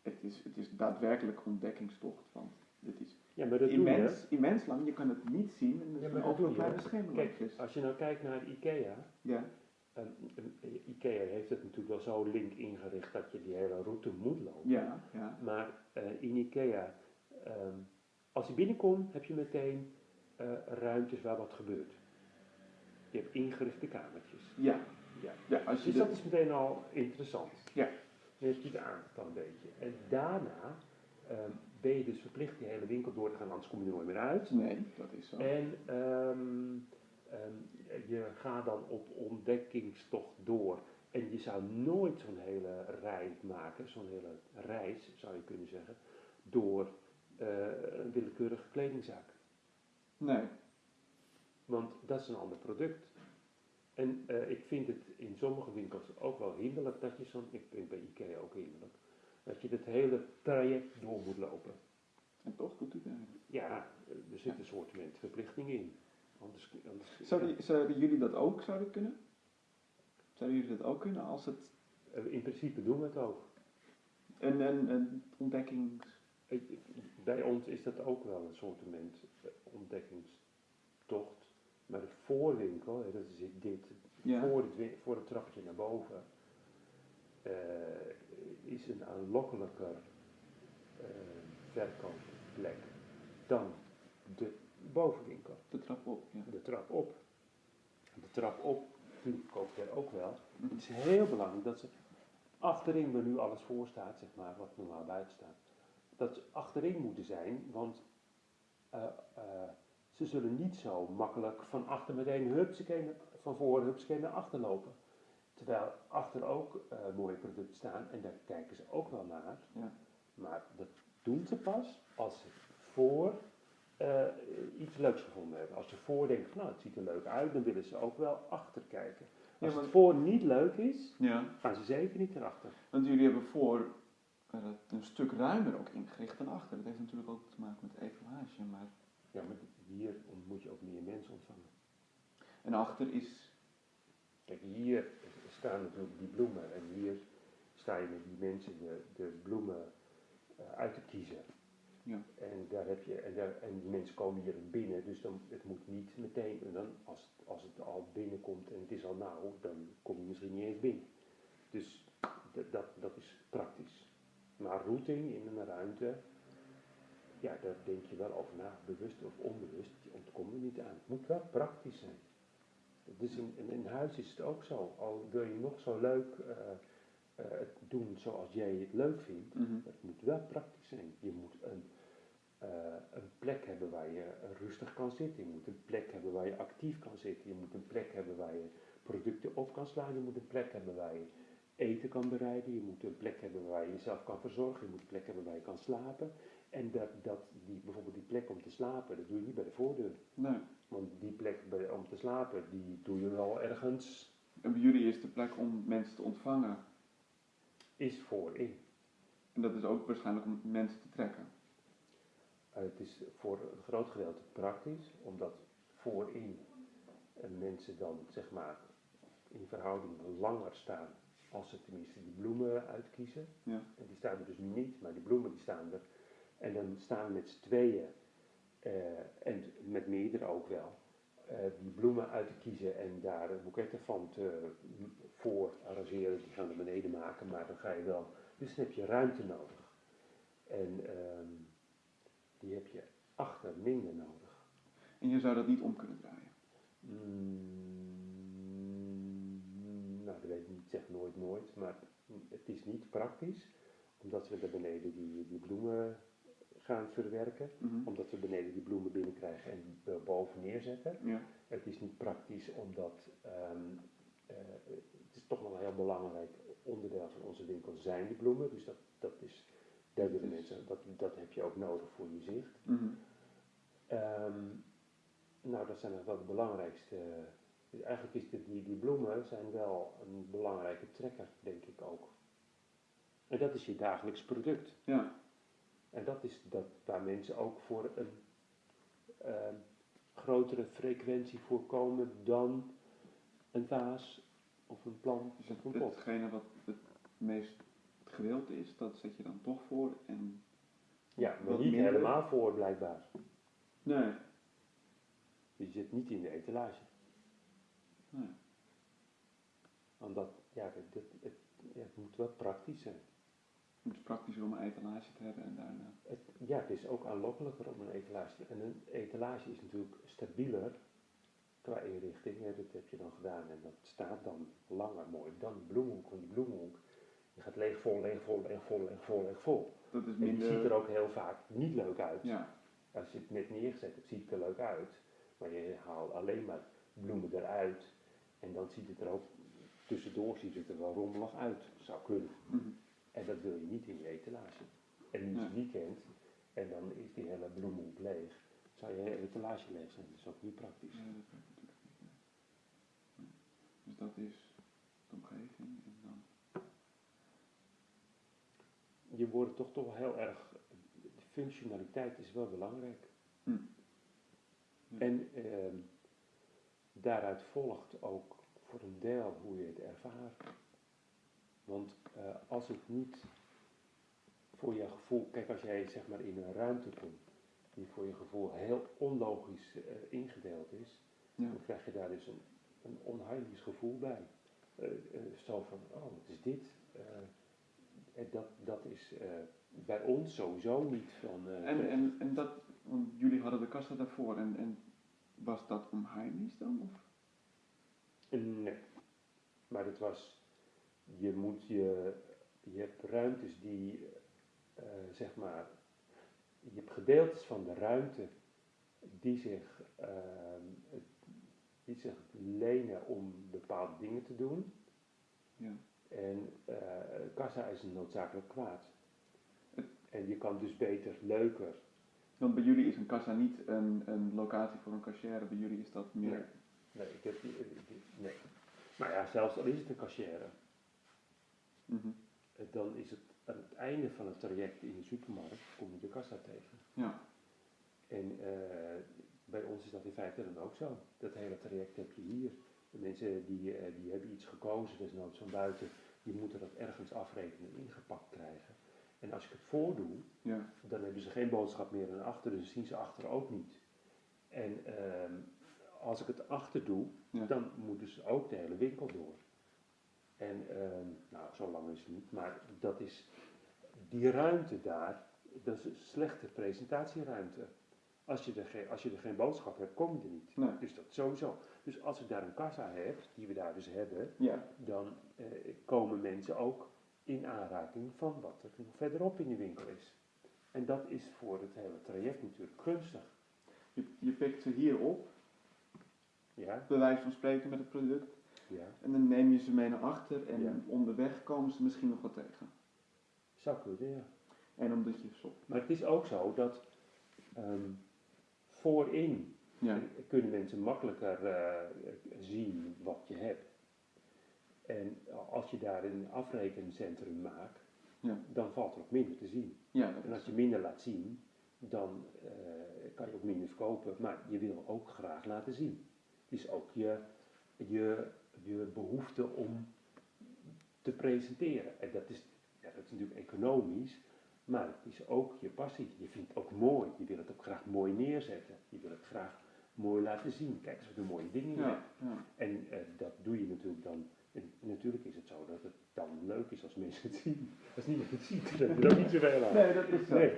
[SPEAKER 1] Het is, het is daadwerkelijk ontdekkingstocht van. Dit is
[SPEAKER 2] Ja, maar dat
[SPEAKER 1] immens, immens lang. Je kan het niet zien en
[SPEAKER 2] Ja,
[SPEAKER 1] is
[SPEAKER 2] dat
[SPEAKER 1] ook een kleine schemerlampjes.
[SPEAKER 2] Als je nou kijkt naar IKEA,
[SPEAKER 1] Ja,
[SPEAKER 2] ehm, ehm, IKEA heeft het natuurlijk wel zo link ingericht dat je die hele route moet lopen.
[SPEAKER 1] ja, ja.
[SPEAKER 2] Maar eh, in IKEA, ehm, als je binnenkomt, heb je meteen eh, ruimtes waar wat gebeurt. Je hebt ingerichte kamertjes.
[SPEAKER 1] Ja,
[SPEAKER 2] Ja.
[SPEAKER 1] ja als je
[SPEAKER 2] Dus dat is meteen al interessant.
[SPEAKER 1] Ja.
[SPEAKER 2] Dan heb je het een beetje. En daarna ehm, ben je dus verplicht die hele winkel door te gaan, anders kom je er nooit meer uit.
[SPEAKER 1] Nee, dat is zo.
[SPEAKER 2] En ehm, ehm, je gaat dan op ontdekkingstocht door. En je zou nooit zo'n hele rij maken, zo'n hele reis zou je kunnen zeggen, door eh, een willekeurige kledingzaak.
[SPEAKER 1] Nee,
[SPEAKER 2] Want dat is een ander product. En eh, ik vind het in sommige winkels ook wel hinderlijk dat je zo'n, ik vind bij IKEA ook hinderlijk, dat je het hele traject door moet lopen.
[SPEAKER 1] en toch doet u eigenlijk.
[SPEAKER 2] Ja, er zit een soort verplichting in. Anders, anders,
[SPEAKER 1] Zouden, zouden jullie dat ook zouden kunnen? Zouden jullie dat ook kunnen als het
[SPEAKER 2] Eh, In principe doen we het ook.
[SPEAKER 1] een, een, een ontdekkings...
[SPEAKER 2] Ik- ik- Bij ons is dat ook wel een soort ontdekkingstocht. Maar de voorwinkel, hè, dat is dit,
[SPEAKER 1] Ja.
[SPEAKER 2] voor, het, voor het trapje naar boven, eh, is een aanlokkelijker eh, verkoopplek dan de bovenwinkel.
[SPEAKER 1] De trap op, ja.
[SPEAKER 2] De trap op. De trap op koopt er ook wel. Het is heel belangrijk dat ze achterin, waar nu alles voor staat, zeg maar, wat normaal buiten staat, dat ze achterin moeten zijn, want eh, ze zullen niet zo makkelijk van achter meteen hupsakee, van voor hupsakee naar achter lopen. Terwijl achter ook eh, mooie producten staan en daar kijken ze ook wel naar.
[SPEAKER 1] Ja.
[SPEAKER 2] Maar dat doen ze pas als ze voor eh, iets leuks gevonden hebben. Als ze voor denken van nou het ziet er leuk uit, dan willen ze ook wel achter kijken.
[SPEAKER 1] Ja,
[SPEAKER 2] Als
[SPEAKER 1] maar-
[SPEAKER 2] het voor niet leuk is,
[SPEAKER 1] ja,
[SPEAKER 2] gaan ze zeker niet erachter.
[SPEAKER 1] want jullie hebben voor eh, een stuk ruimer ook ingericht dan achter. Dat heeft natuurlijk ook te maken met etalage, maar...
[SPEAKER 2] Ja, maar hier moet je ook meer mensen ontvangen.
[SPEAKER 1] En achter is...
[SPEAKER 2] Kijk, hier staan natuurlijk die bloemen en hier sta je met die mensen de, de bloemen eh, uit te kiezen.
[SPEAKER 1] Ja.
[SPEAKER 2] En, daar heb je, en, daar, en die mensen komen hier binnen, dus dan, het moet niet meteen, en dan, als, als het al binnenkomt en het is al nauw, dan kom je misschien niet eens binnen. Dus dat, dat is praktisch. Maar routing in een ruimte, ja, daar denk je wel over na, bewust of onbewust, je ontkomt er niet aan. Het moet wel praktisch zijn. Dus in, in, in huis is het ook zo. Al wil je nog zo leuk eh, eh, het doen zoals jij het leuk vindt,
[SPEAKER 1] Mhm.
[SPEAKER 2] het moet wel praktisch zijn. Je moet een, eh, een plek hebben waar je rustig kan zitten. Je moet een plek hebben waar je actief kan zitten. Je moet een plek hebben waar je producten op kan slaan. Je moet een plek hebben waar je eten kan bereiden. Je moet een plek hebben waar je jezelf kan verzorgen. Je moet een plek hebben waar je kan slapen. En dat, dat die, bijvoorbeeld die plek om te slapen, dat doe je niet bij de voordeur.
[SPEAKER 1] Nee.
[SPEAKER 2] Want die plek bij, om te slapen, die doe je wel ergens,
[SPEAKER 1] En bij jullie is de plek om mensen te ontvangen.
[SPEAKER 2] is voorin.
[SPEAKER 1] En dat is ook waarschijnlijk om mensen te trekken.
[SPEAKER 2] Uh, het is voor een groot gedeelte praktisch, omdat voorin uh, mensen dan zeg maar in verhouding langer staan als ze tenminste die bloemen uitkiezen.
[SPEAKER 1] Ja.
[SPEAKER 2] En die staan er dus niet, maar die bloemen die staan er. En dan staan we met z'n tweeën uh, en met meerdere ook wel. Uh, die bloemen uit te kiezen en daar boeketten van te voor arrangeren. Die gaan naar beneden maken, maar dan ga je wel. Dus dan heb je ruimte nodig. En um, die heb je achter minder nodig.
[SPEAKER 1] En je zou dat niet om kunnen draaien?
[SPEAKER 2] Mm, zeg nooit nooit, maar het is niet praktisch, omdat we daar beneden die, die bloemen gaan verwerken,
[SPEAKER 1] Mhm.
[SPEAKER 2] omdat we beneden die bloemen binnenkrijgen en boven neerzetten.
[SPEAKER 1] Ja.
[SPEAKER 2] Het is niet praktisch omdat ehm, eh, het is toch wel een heel belangrijk onderdeel van onze winkel zijn die bloemen. Dus dat, dat is, daar willen
[SPEAKER 1] Dus-
[SPEAKER 2] mensen, dat, dat heb je ook nodig voor je zicht.
[SPEAKER 1] Mhm.
[SPEAKER 2] Ehm, nou, dat zijn nog wel de belangrijkste. Dus eigenlijk is de, die, die bloemen zijn wel een belangrijke trekker, denk ik ook. En dat is je dagelijks product.
[SPEAKER 1] Ja.
[SPEAKER 2] En dat is dat waar mensen ook voor een ehm, grotere frequentie voorkomen dan een vaas of een plant
[SPEAKER 1] Dus
[SPEAKER 2] of een pot.
[SPEAKER 1] hetgene wat het meest gewild is, dat zet je dan toch voor. En
[SPEAKER 2] Ja, maar niet
[SPEAKER 1] minder.
[SPEAKER 2] helemaal voor blijkbaar.
[SPEAKER 1] nee,
[SPEAKER 2] Je zit niet in de etalage.
[SPEAKER 1] nee.
[SPEAKER 2] Omdat, ja, het, het, het, ja, het moet wel praktisch zijn.
[SPEAKER 1] Het is praktischer om een etalage te hebben en daarna.
[SPEAKER 2] Het, ja, het is ook aanlokkelijker om een etalage te En een etalage is natuurlijk stabieler qua inrichting. Hè, dat heb je dan gedaan en dat staat dan langer mooi. Dan bloemhoek, die bloemhoek, je gaat leeg vol, leeg vol, leeg vol, leeg vol, leeg vol.
[SPEAKER 1] Dat is
[SPEAKER 2] En die
[SPEAKER 1] minder.
[SPEAKER 2] ziet er ook heel vaak niet leuk uit.
[SPEAKER 1] Ja,
[SPEAKER 2] Als je het net neergezet hebt, ziet het er leuk uit. Maar je haalt alleen maar bloemen eruit. En dan ziet het er ook, tussendoor ziet het er wel rommelig uit. Zou kunnen.
[SPEAKER 1] mhm.
[SPEAKER 2] En dat wil je niet in je etalage. En nu is het weekend en dan is die hele bloemhoek leeg. Zou je hele etalage leeg zijn, dat is ook niet praktisch.
[SPEAKER 1] Ja, dat natuurlijk niet. Nee. Dus dat is de omgeving en dan.
[SPEAKER 2] Je wordt toch toch heel erg, de functionaliteit is wel belangrijk.
[SPEAKER 1] Hm. Ja.
[SPEAKER 2] En ehm, daaruit volgt ook voor een deel hoe je het ervaart. Want eh, als het niet voor je gevoel, kijk als jij zeg maar in een ruimte komt die voor je gevoel heel onlogisch eh, ingedeeld is,
[SPEAKER 1] Ja.
[SPEAKER 2] dan krijg je daar dus een, een onheimisch gevoel bij. Eh, zo van, oh wat is dit? Dat, dat is bij ons sowieso niet van...
[SPEAKER 1] En, en, en dat, want jullie hadden de kassa daarvoor en, en was dat onheimisch dan? Of?
[SPEAKER 2] Nee. Maar het was, je moet je, je hebt ruimtes die, eh, zeg maar, je hebt gedeeltes van de ruimte die zich, ehm, die zich lenen om bepaalde dingen te doen.
[SPEAKER 1] Ja.
[SPEAKER 2] En eh, kassa is een noodzakelijk kwaad. En je kan dus beter, leuker.
[SPEAKER 1] Want bij jullie is een kassa niet een, een locatie voor een cashier, bij jullie is dat meer.
[SPEAKER 2] Nee. Nee, ik heb nee. Maar ja, zelfs al is het een cashier,
[SPEAKER 1] Mhm.
[SPEAKER 2] Eh, dan is het aan het einde van het traject in de supermarkt, kom je de kassa tegen.
[SPEAKER 1] Ja.
[SPEAKER 2] En eh, bij ons is dat in feite dan ook zo. Dat hele traject heb je hier. De mensen die, eh, die hebben iets gekozen, desnoods van buiten, die moeten dat ergens afrekenen en ingepakt krijgen. En als ik het voordoe,
[SPEAKER 1] Ja.
[SPEAKER 2] dan hebben ze geen boodschap meer naar achter, dus zien ze achter ook niet. En ehm, als ik het achter doe,
[SPEAKER 1] Ja.
[SPEAKER 2] dan moeten ze ook de hele winkel door. En ehm, nou, zo lang is het niet, maar dat is die ruimte daar, dat is een slechte presentatieruimte. Als je, er geen, als je er geen boodschap hebt, kom je er niet.
[SPEAKER 1] Nee.
[SPEAKER 2] Dus dat sowieso. Dus als ik daar een kassa heb, die we daar dus hebben,
[SPEAKER 1] Ja.
[SPEAKER 2] dan eh, komen mensen ook in aanraking van wat er nog verderop in de winkel is. En dat is voor het hele traject natuurlijk gunstig.
[SPEAKER 1] Je, je pikt ze hier op,
[SPEAKER 2] Ja,
[SPEAKER 1] bij wijze van spreken met het product,
[SPEAKER 2] ja.
[SPEAKER 1] en dan neem je ze mee naar achter en
[SPEAKER 2] Ja.
[SPEAKER 1] onderweg komen ze misschien nog wat tegen.
[SPEAKER 2] Zou kunnen, ja.
[SPEAKER 1] En omdat je zo.
[SPEAKER 2] Maar het is ook zo dat ehm, voorin
[SPEAKER 1] Ja.
[SPEAKER 2] kunnen mensen makkelijker eh, zien wat je hebt. En als je daar een afrekencentrum maakt,
[SPEAKER 1] Ja.
[SPEAKER 2] dan valt er ook minder te zien.
[SPEAKER 1] Ja,
[SPEAKER 2] En als je minder laat zien, dan eh, kan je ook minder verkopen. Maar je wil ook graag laten zien. Het is ook je, je, je behoefte om te presenteren. En dat is, ja, dat is natuurlijk economisch, maar het is ook je passie. Je vindt het ook mooi. Je wil het ook graag mooi neerzetten. Je wil het graag mooi laten zien. Kijk eens wat een mooie dingen
[SPEAKER 1] Ja.
[SPEAKER 2] En eh, dat doe je natuurlijk dan. En natuurlijk is het zo dat het dan leuk is als mensen het zien. Als niemand het ziet, dan heb je er niet zoveel aan.
[SPEAKER 1] Nee, dat is zo.
[SPEAKER 2] Nee.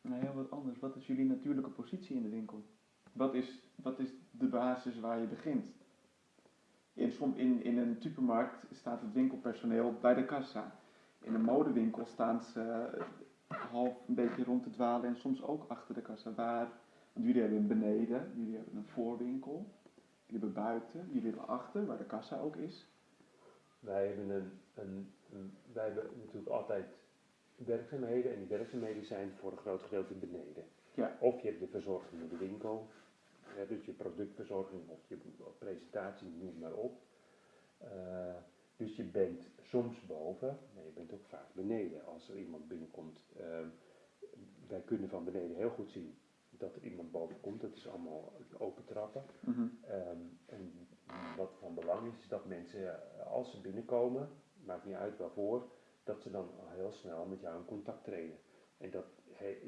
[SPEAKER 1] Nou, heel wat anders. Wat is jullie natuurlijke positie in de winkel? Wat is, wat is de basis waar je begint? in, in, in een supermarkt staat het winkelpersoneel bij de kassa. In een modewinkel staan ze half een beetje rond te dwalen en soms ook achter de kassa. Waar, want jullie hebben een beneden, jullie hebben een voorwinkel, jullie hebben buiten, jullie hebben achter, waar de kassa ook is.
[SPEAKER 2] Wij hebben, een, een, een- wij hebben natuurlijk altijd werkzaamheden en die werkzaamheden zijn voor een groot gedeelte beneden.
[SPEAKER 1] Ja.
[SPEAKER 2] Of je hebt de verzorging in de winkel, hè, dus je productverzorging of je presentatie, noem maar op. Eh, dus je bent soms boven, maar je bent ook vaak beneden. Als er iemand binnenkomt, ehm, wij kunnen van beneden heel goed zien dat er iemand boven komt. Dat is allemaal open trappen.
[SPEAKER 1] Mhm.
[SPEAKER 2] Ehm, en wat van belang is, is dat mensen, eh, als ze binnenkomen, maakt niet uit waarvoor, dat ze dan al heel snel met jou in contact treden. En dat,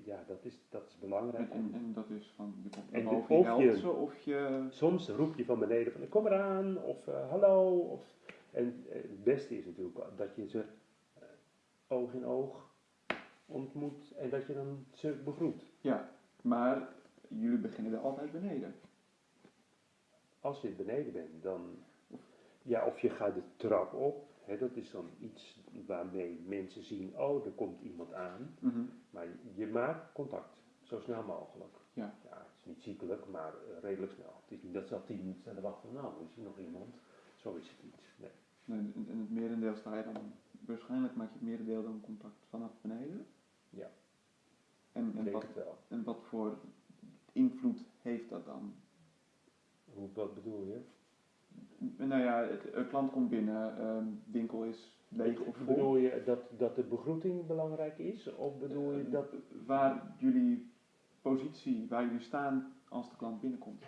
[SPEAKER 2] ja, dat, is, dat is belangrijk.
[SPEAKER 1] En, en, en dat is van, je komt
[SPEAKER 2] En
[SPEAKER 1] boven, je
[SPEAKER 2] of
[SPEAKER 1] helpt
[SPEAKER 2] je-
[SPEAKER 1] ze of je...
[SPEAKER 2] Soms roep je van beneden van kom eraan, of eh, hallo. Of, en eh, het beste is natuurlijk dat je ze eh, oog in oog ontmoet en dat je dan ze begroet.
[SPEAKER 1] Ja, maar jullie beginnen er altijd beneden.
[SPEAKER 2] Als je beneden bent, dan, ja, of je gaat de trap op, dat is dan iets waarmee mensen zien, oh, er komt iemand aan.
[SPEAKER 1] Mhm.
[SPEAKER 2] Maar je maakt contact, zo snel mogelijk.
[SPEAKER 1] Ja.
[SPEAKER 2] het is niet ziekelijk, maar eh, redelijk snel. Het is niet dat ze al tien minuten staan te wachten van, nou, is er nog iemand? Zo is het niet. Nee.
[SPEAKER 1] En, en het merendeel sta je dan, waarschijnlijk maak je het merendeel dan contact vanaf beneden.
[SPEAKER 2] Ja.
[SPEAKER 1] En, en, wat, en wat voor invloed heeft dat dan?
[SPEAKER 2] Hoe, wat bedoel je?
[SPEAKER 1] Nou ja, het, een klant komt binnen, ehm, winkel is leeg of vol.
[SPEAKER 2] Bedoel je dat, dat de begroeting belangrijk is? Of bedoel je
[SPEAKER 1] Eh,
[SPEAKER 2] dat...
[SPEAKER 1] Waar jullie positie, waar jullie staan als de klant binnenkomt.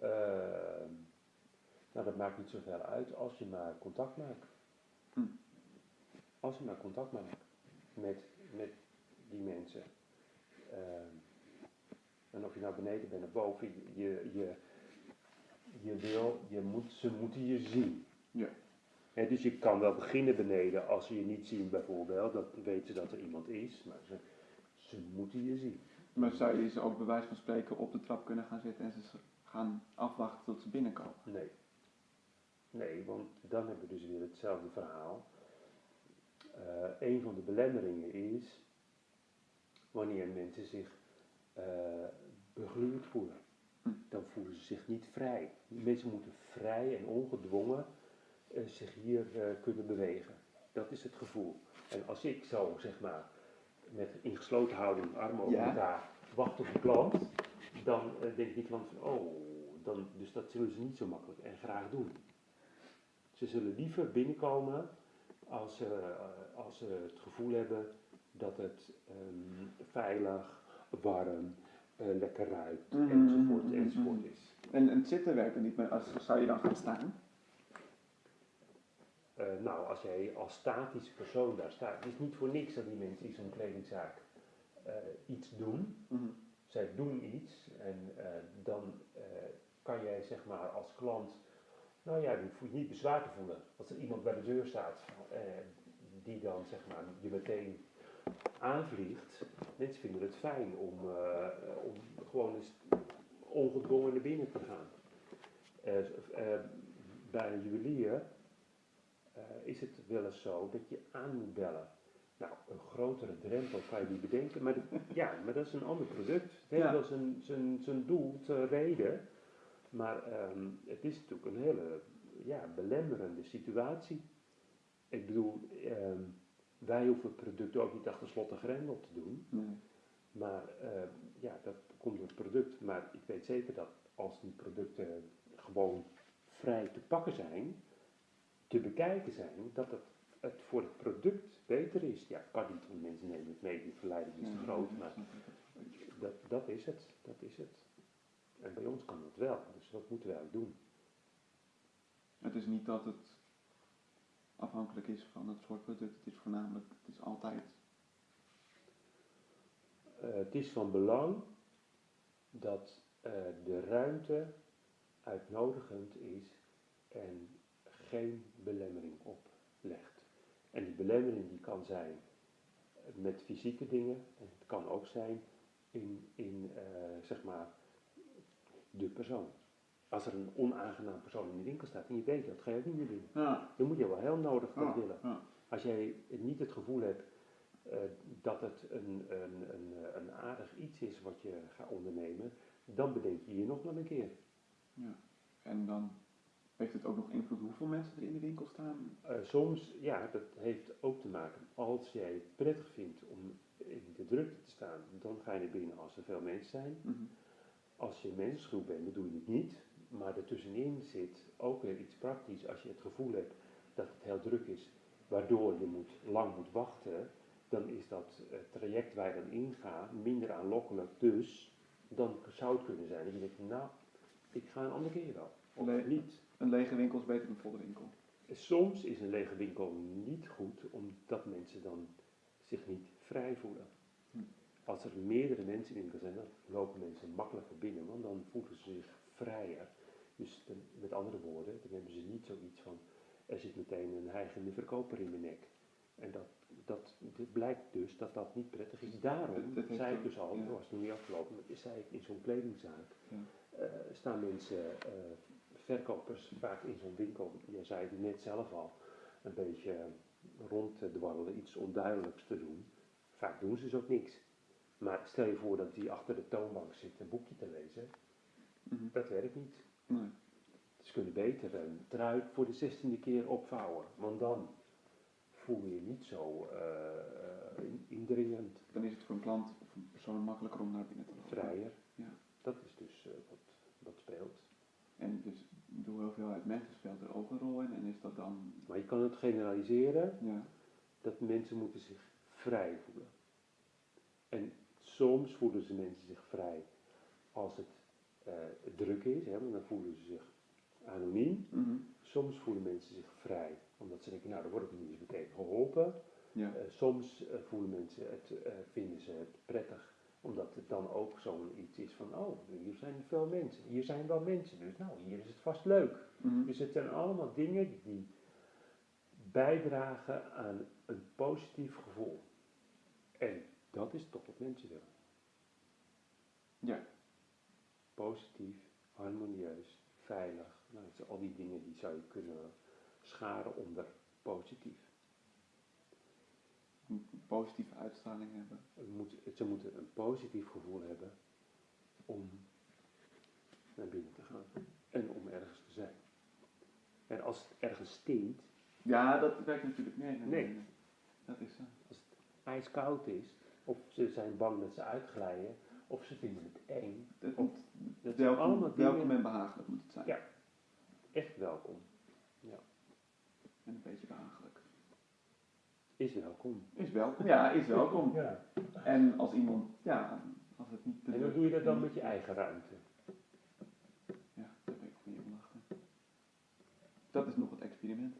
[SPEAKER 2] Ehm, nou, dat maakt niet zoveel uit als je maar contact maakt.
[SPEAKER 1] Hm.
[SPEAKER 2] Als je maar contact maakt met, met die mensen. Ehm, en of je nou beneden bent of boven, je, je, je wil, je moet, ze moeten je zien.
[SPEAKER 1] Ja.
[SPEAKER 2] Hè, dus je kan wel beginnen beneden als ze je niet zien bijvoorbeeld, dan weten ze dat er iemand is, maar ze, ze moeten je zien.
[SPEAKER 1] Maar zou je ze ook bij wijze van spreken op de trap kunnen gaan zitten en ze gaan afwachten tot ze binnenkomen?
[SPEAKER 2] Nee. Nee, want dan hebben we dus weer hetzelfde verhaal. Eh een van de belemmeringen is wanneer mensen zich eh begluurd voelen. Dan voelen ze zich niet vrij. Mensen moeten vrij en ongedwongen eh, zich hier eh, kunnen bewegen. Dat is het gevoel. En als ik zo, zeg maar, met ingesloten houding, armen over
[SPEAKER 1] Ja.
[SPEAKER 2] elkaar, wacht op de klant, dan eh, denkt die klant van, oh, dan, dus dat zullen ze niet zo makkelijk en graag doen. Ze zullen liever binnenkomen als ze, als ze het gevoel hebben dat het ehm, veilig, warm, eh, lekker ruikt,
[SPEAKER 1] Mhm,
[SPEAKER 2] enzovoort, enzovoort is.
[SPEAKER 1] En, en het zitten werken niet meer, als, zou je dan gaan staan?
[SPEAKER 2] Eh, nou, als jij als statische persoon daar staat, het is niet voor niks dat die mensen in zo'n kledingzaak eh, iets doen.
[SPEAKER 1] Mhm.
[SPEAKER 2] Zij doen iets en dan kan jij zeg maar als klant, nou ja, je hoeft je niet bezwaar te voelen. Als er iemand bij de deur staat die dan zeg maar je meteen aanvliegt, mensen vinden het fijn om, eh, om gewoon eens ongedwongen naar binnen te gaan. Eh, eh, bij een juwelier is het wel eens zo dat je aan moet bellen. Nou, een grotere drempel kan je niet bedenken, maar, dat- ja, maar dat is een ander product. Het heeft wel zijn, zijn, zijn doel, zijn reden, maar ehm, het is natuurlijk een hele ja, belemmerende situatie. Ik bedoel, ehm, wij hoeven het product ook niet achter slot en grendel te doen,
[SPEAKER 1] Nee.
[SPEAKER 2] maar ehm, ja, dat komt door het product. Maar ik weet zeker dat als die producten gewoon vrij te pakken zijn, te bekijken zijn, dat het, het voor het product beter is. Ja, kan niet, want mensen nemen het mee, die verleiding is te groot, maar dat, dat is het, dat is het. En bij ons kan dat wel, dus dat moeten wij ook doen.
[SPEAKER 1] Het is niet dat het afhankelijk is van het soort product, het is voornamelijk, het is altijd.
[SPEAKER 2] Eh, het is van belang dat eh, de ruimte uitnodigend is en geen belemmering oplegt. En die belemmering die kan zijn met fysieke dingen en het kan ook zijn in, in eh, zeg maar de persoon. Als er een onaangenaam persoon in de winkel staat en je weet dat, ga je ook niet meer binnen.
[SPEAKER 1] Ja.
[SPEAKER 2] Dan moet je wel heel nodig dat
[SPEAKER 1] Ja.
[SPEAKER 2] willen.
[SPEAKER 1] Ja.
[SPEAKER 2] Als jij niet het gevoel hebt eh, dat het een, een, een, een aardig iets is wat je gaat ondernemen, dan bedenk je je nog wel een keer.
[SPEAKER 1] En dan heeft het ook nog invloed hoeveel mensen er in de winkel staan.
[SPEAKER 2] Eh, soms, ja, dat heeft ook te maken. Als jij het prettig vindt om in de drukte te staan, dan ga je naar binnen als er veel mensen zijn.
[SPEAKER 1] Mhm.
[SPEAKER 2] Als je mensenschuw bent, dan doe je het niet. Maar ertussenin zit ook weer iets praktisch. Als je het gevoel hebt dat het heel druk is, waardoor je moet, lang moet wachten, dan is dat eh, traject waar je dan ingaat minder aanlokkelijk. Dus dan zou het kunnen zijn dat je denkt, nou, ik ga een andere keer wel. Of niet.
[SPEAKER 1] Een lege winkel is beter dan een volle winkel.
[SPEAKER 2] Soms is een lege winkel niet goed, omdat mensen dan zich niet vrij voelen.
[SPEAKER 1] Hm.
[SPEAKER 2] Als er meerdere mensen in de winkel zijn, dan lopen mensen makkelijker binnen, want dan voelen ze zich vrijer. Dus dan- met andere woorden, dan hebben ze niet zoiets van, er zit meteen een hijgende verkoper in mijn nek. En dat, dat, dit blijkt dus dat dat niet prettig is. Daarom
[SPEAKER 1] heeft
[SPEAKER 2] zei ik dus al,
[SPEAKER 1] ja.
[SPEAKER 2] dat was nog niet afgelopen, maar zei ik in zo'n kledingzaak,
[SPEAKER 1] Ja.
[SPEAKER 2] eh, staan mensen, eh, verkopers, vaak in zo'n winkel, jij zei het net zelf al, een beetje rond te dwarrelen, iets onduidelijks te doen. Vaak doen ze dus ook niks. Maar stel je voor dat die achter de toonbank zit een boekje te lezen,
[SPEAKER 1] Mhm.
[SPEAKER 2] dat werkt niet.
[SPEAKER 1] Nee.
[SPEAKER 2] Ze kunnen beter een trui voor de zestiende keer opvouwen, want dan voel je je niet zo eh, in- indringend,
[SPEAKER 1] Dan is het voor een klant of een persoon makkelijker om naar binnen te lopen.
[SPEAKER 2] vrijer.
[SPEAKER 1] Ja.
[SPEAKER 2] Dat is dus eh, wat, wat speelt.
[SPEAKER 1] En dus de hoeveelheid mensen speelt er ook een rol in. En is dat dan,
[SPEAKER 2] Maar je kan het generaliseren
[SPEAKER 1] ja,
[SPEAKER 2] dat mensen moeten zich vrij voelen. En soms voelen ze mensen zich vrij als het eh, druk is, hè, want dan voelen ze zich anoniem.
[SPEAKER 1] Mhm.
[SPEAKER 2] Soms voelen mensen zich vrij, omdat ze denken, nou, dan word ik niet eens meteen geholpen.
[SPEAKER 1] ja.
[SPEAKER 2] Eh, soms eh, voelen mensen het, vinden ze het prettig, omdat het dan ook zo'n iets is van, oh, hier zijn veel mensen, hier zijn wel mensen, dus nou, hier is het vast leuk.
[SPEAKER 1] Mhm.
[SPEAKER 2] Dus het zijn allemaal dingen die bijdragen aan een positief gevoel. En dat is toch wat mensen willen.
[SPEAKER 1] Ja.
[SPEAKER 2] Positief, harmonieus, veilig. Nou, al die dingen die zou je kunnen scharen onder positief.
[SPEAKER 1] Een positieve uitstraling hebben.
[SPEAKER 2] Het moet, ze moeten een positief gevoel hebben om naar binnen te gaan en om ergens te zijn. En als het ergens stinkt,
[SPEAKER 1] Ja, dat werkt natuurlijk nee, nee,
[SPEAKER 2] Nee.
[SPEAKER 1] Dat is zo.
[SPEAKER 2] als het ijskoud is, of ze zijn bang dat ze uitglijden, of ze vinden het eng,
[SPEAKER 1] Het
[SPEAKER 2] of dat zijn allemaal
[SPEAKER 1] welkom,
[SPEAKER 2] dingen
[SPEAKER 1] welkom en behagelijk moet het zijn.
[SPEAKER 2] Ja. echt welkom.
[SPEAKER 1] En een beetje behagelijk.
[SPEAKER 2] Is welkom.
[SPEAKER 1] Is welkom. Ja, is welkom.
[SPEAKER 2] Ja.
[SPEAKER 1] En als iemand, ja, als het niet te
[SPEAKER 2] En hoe doe je dat dan met je eigen ruimte?
[SPEAKER 1] Ja, daar ben ik van je lachen. Dat is nog het experiment.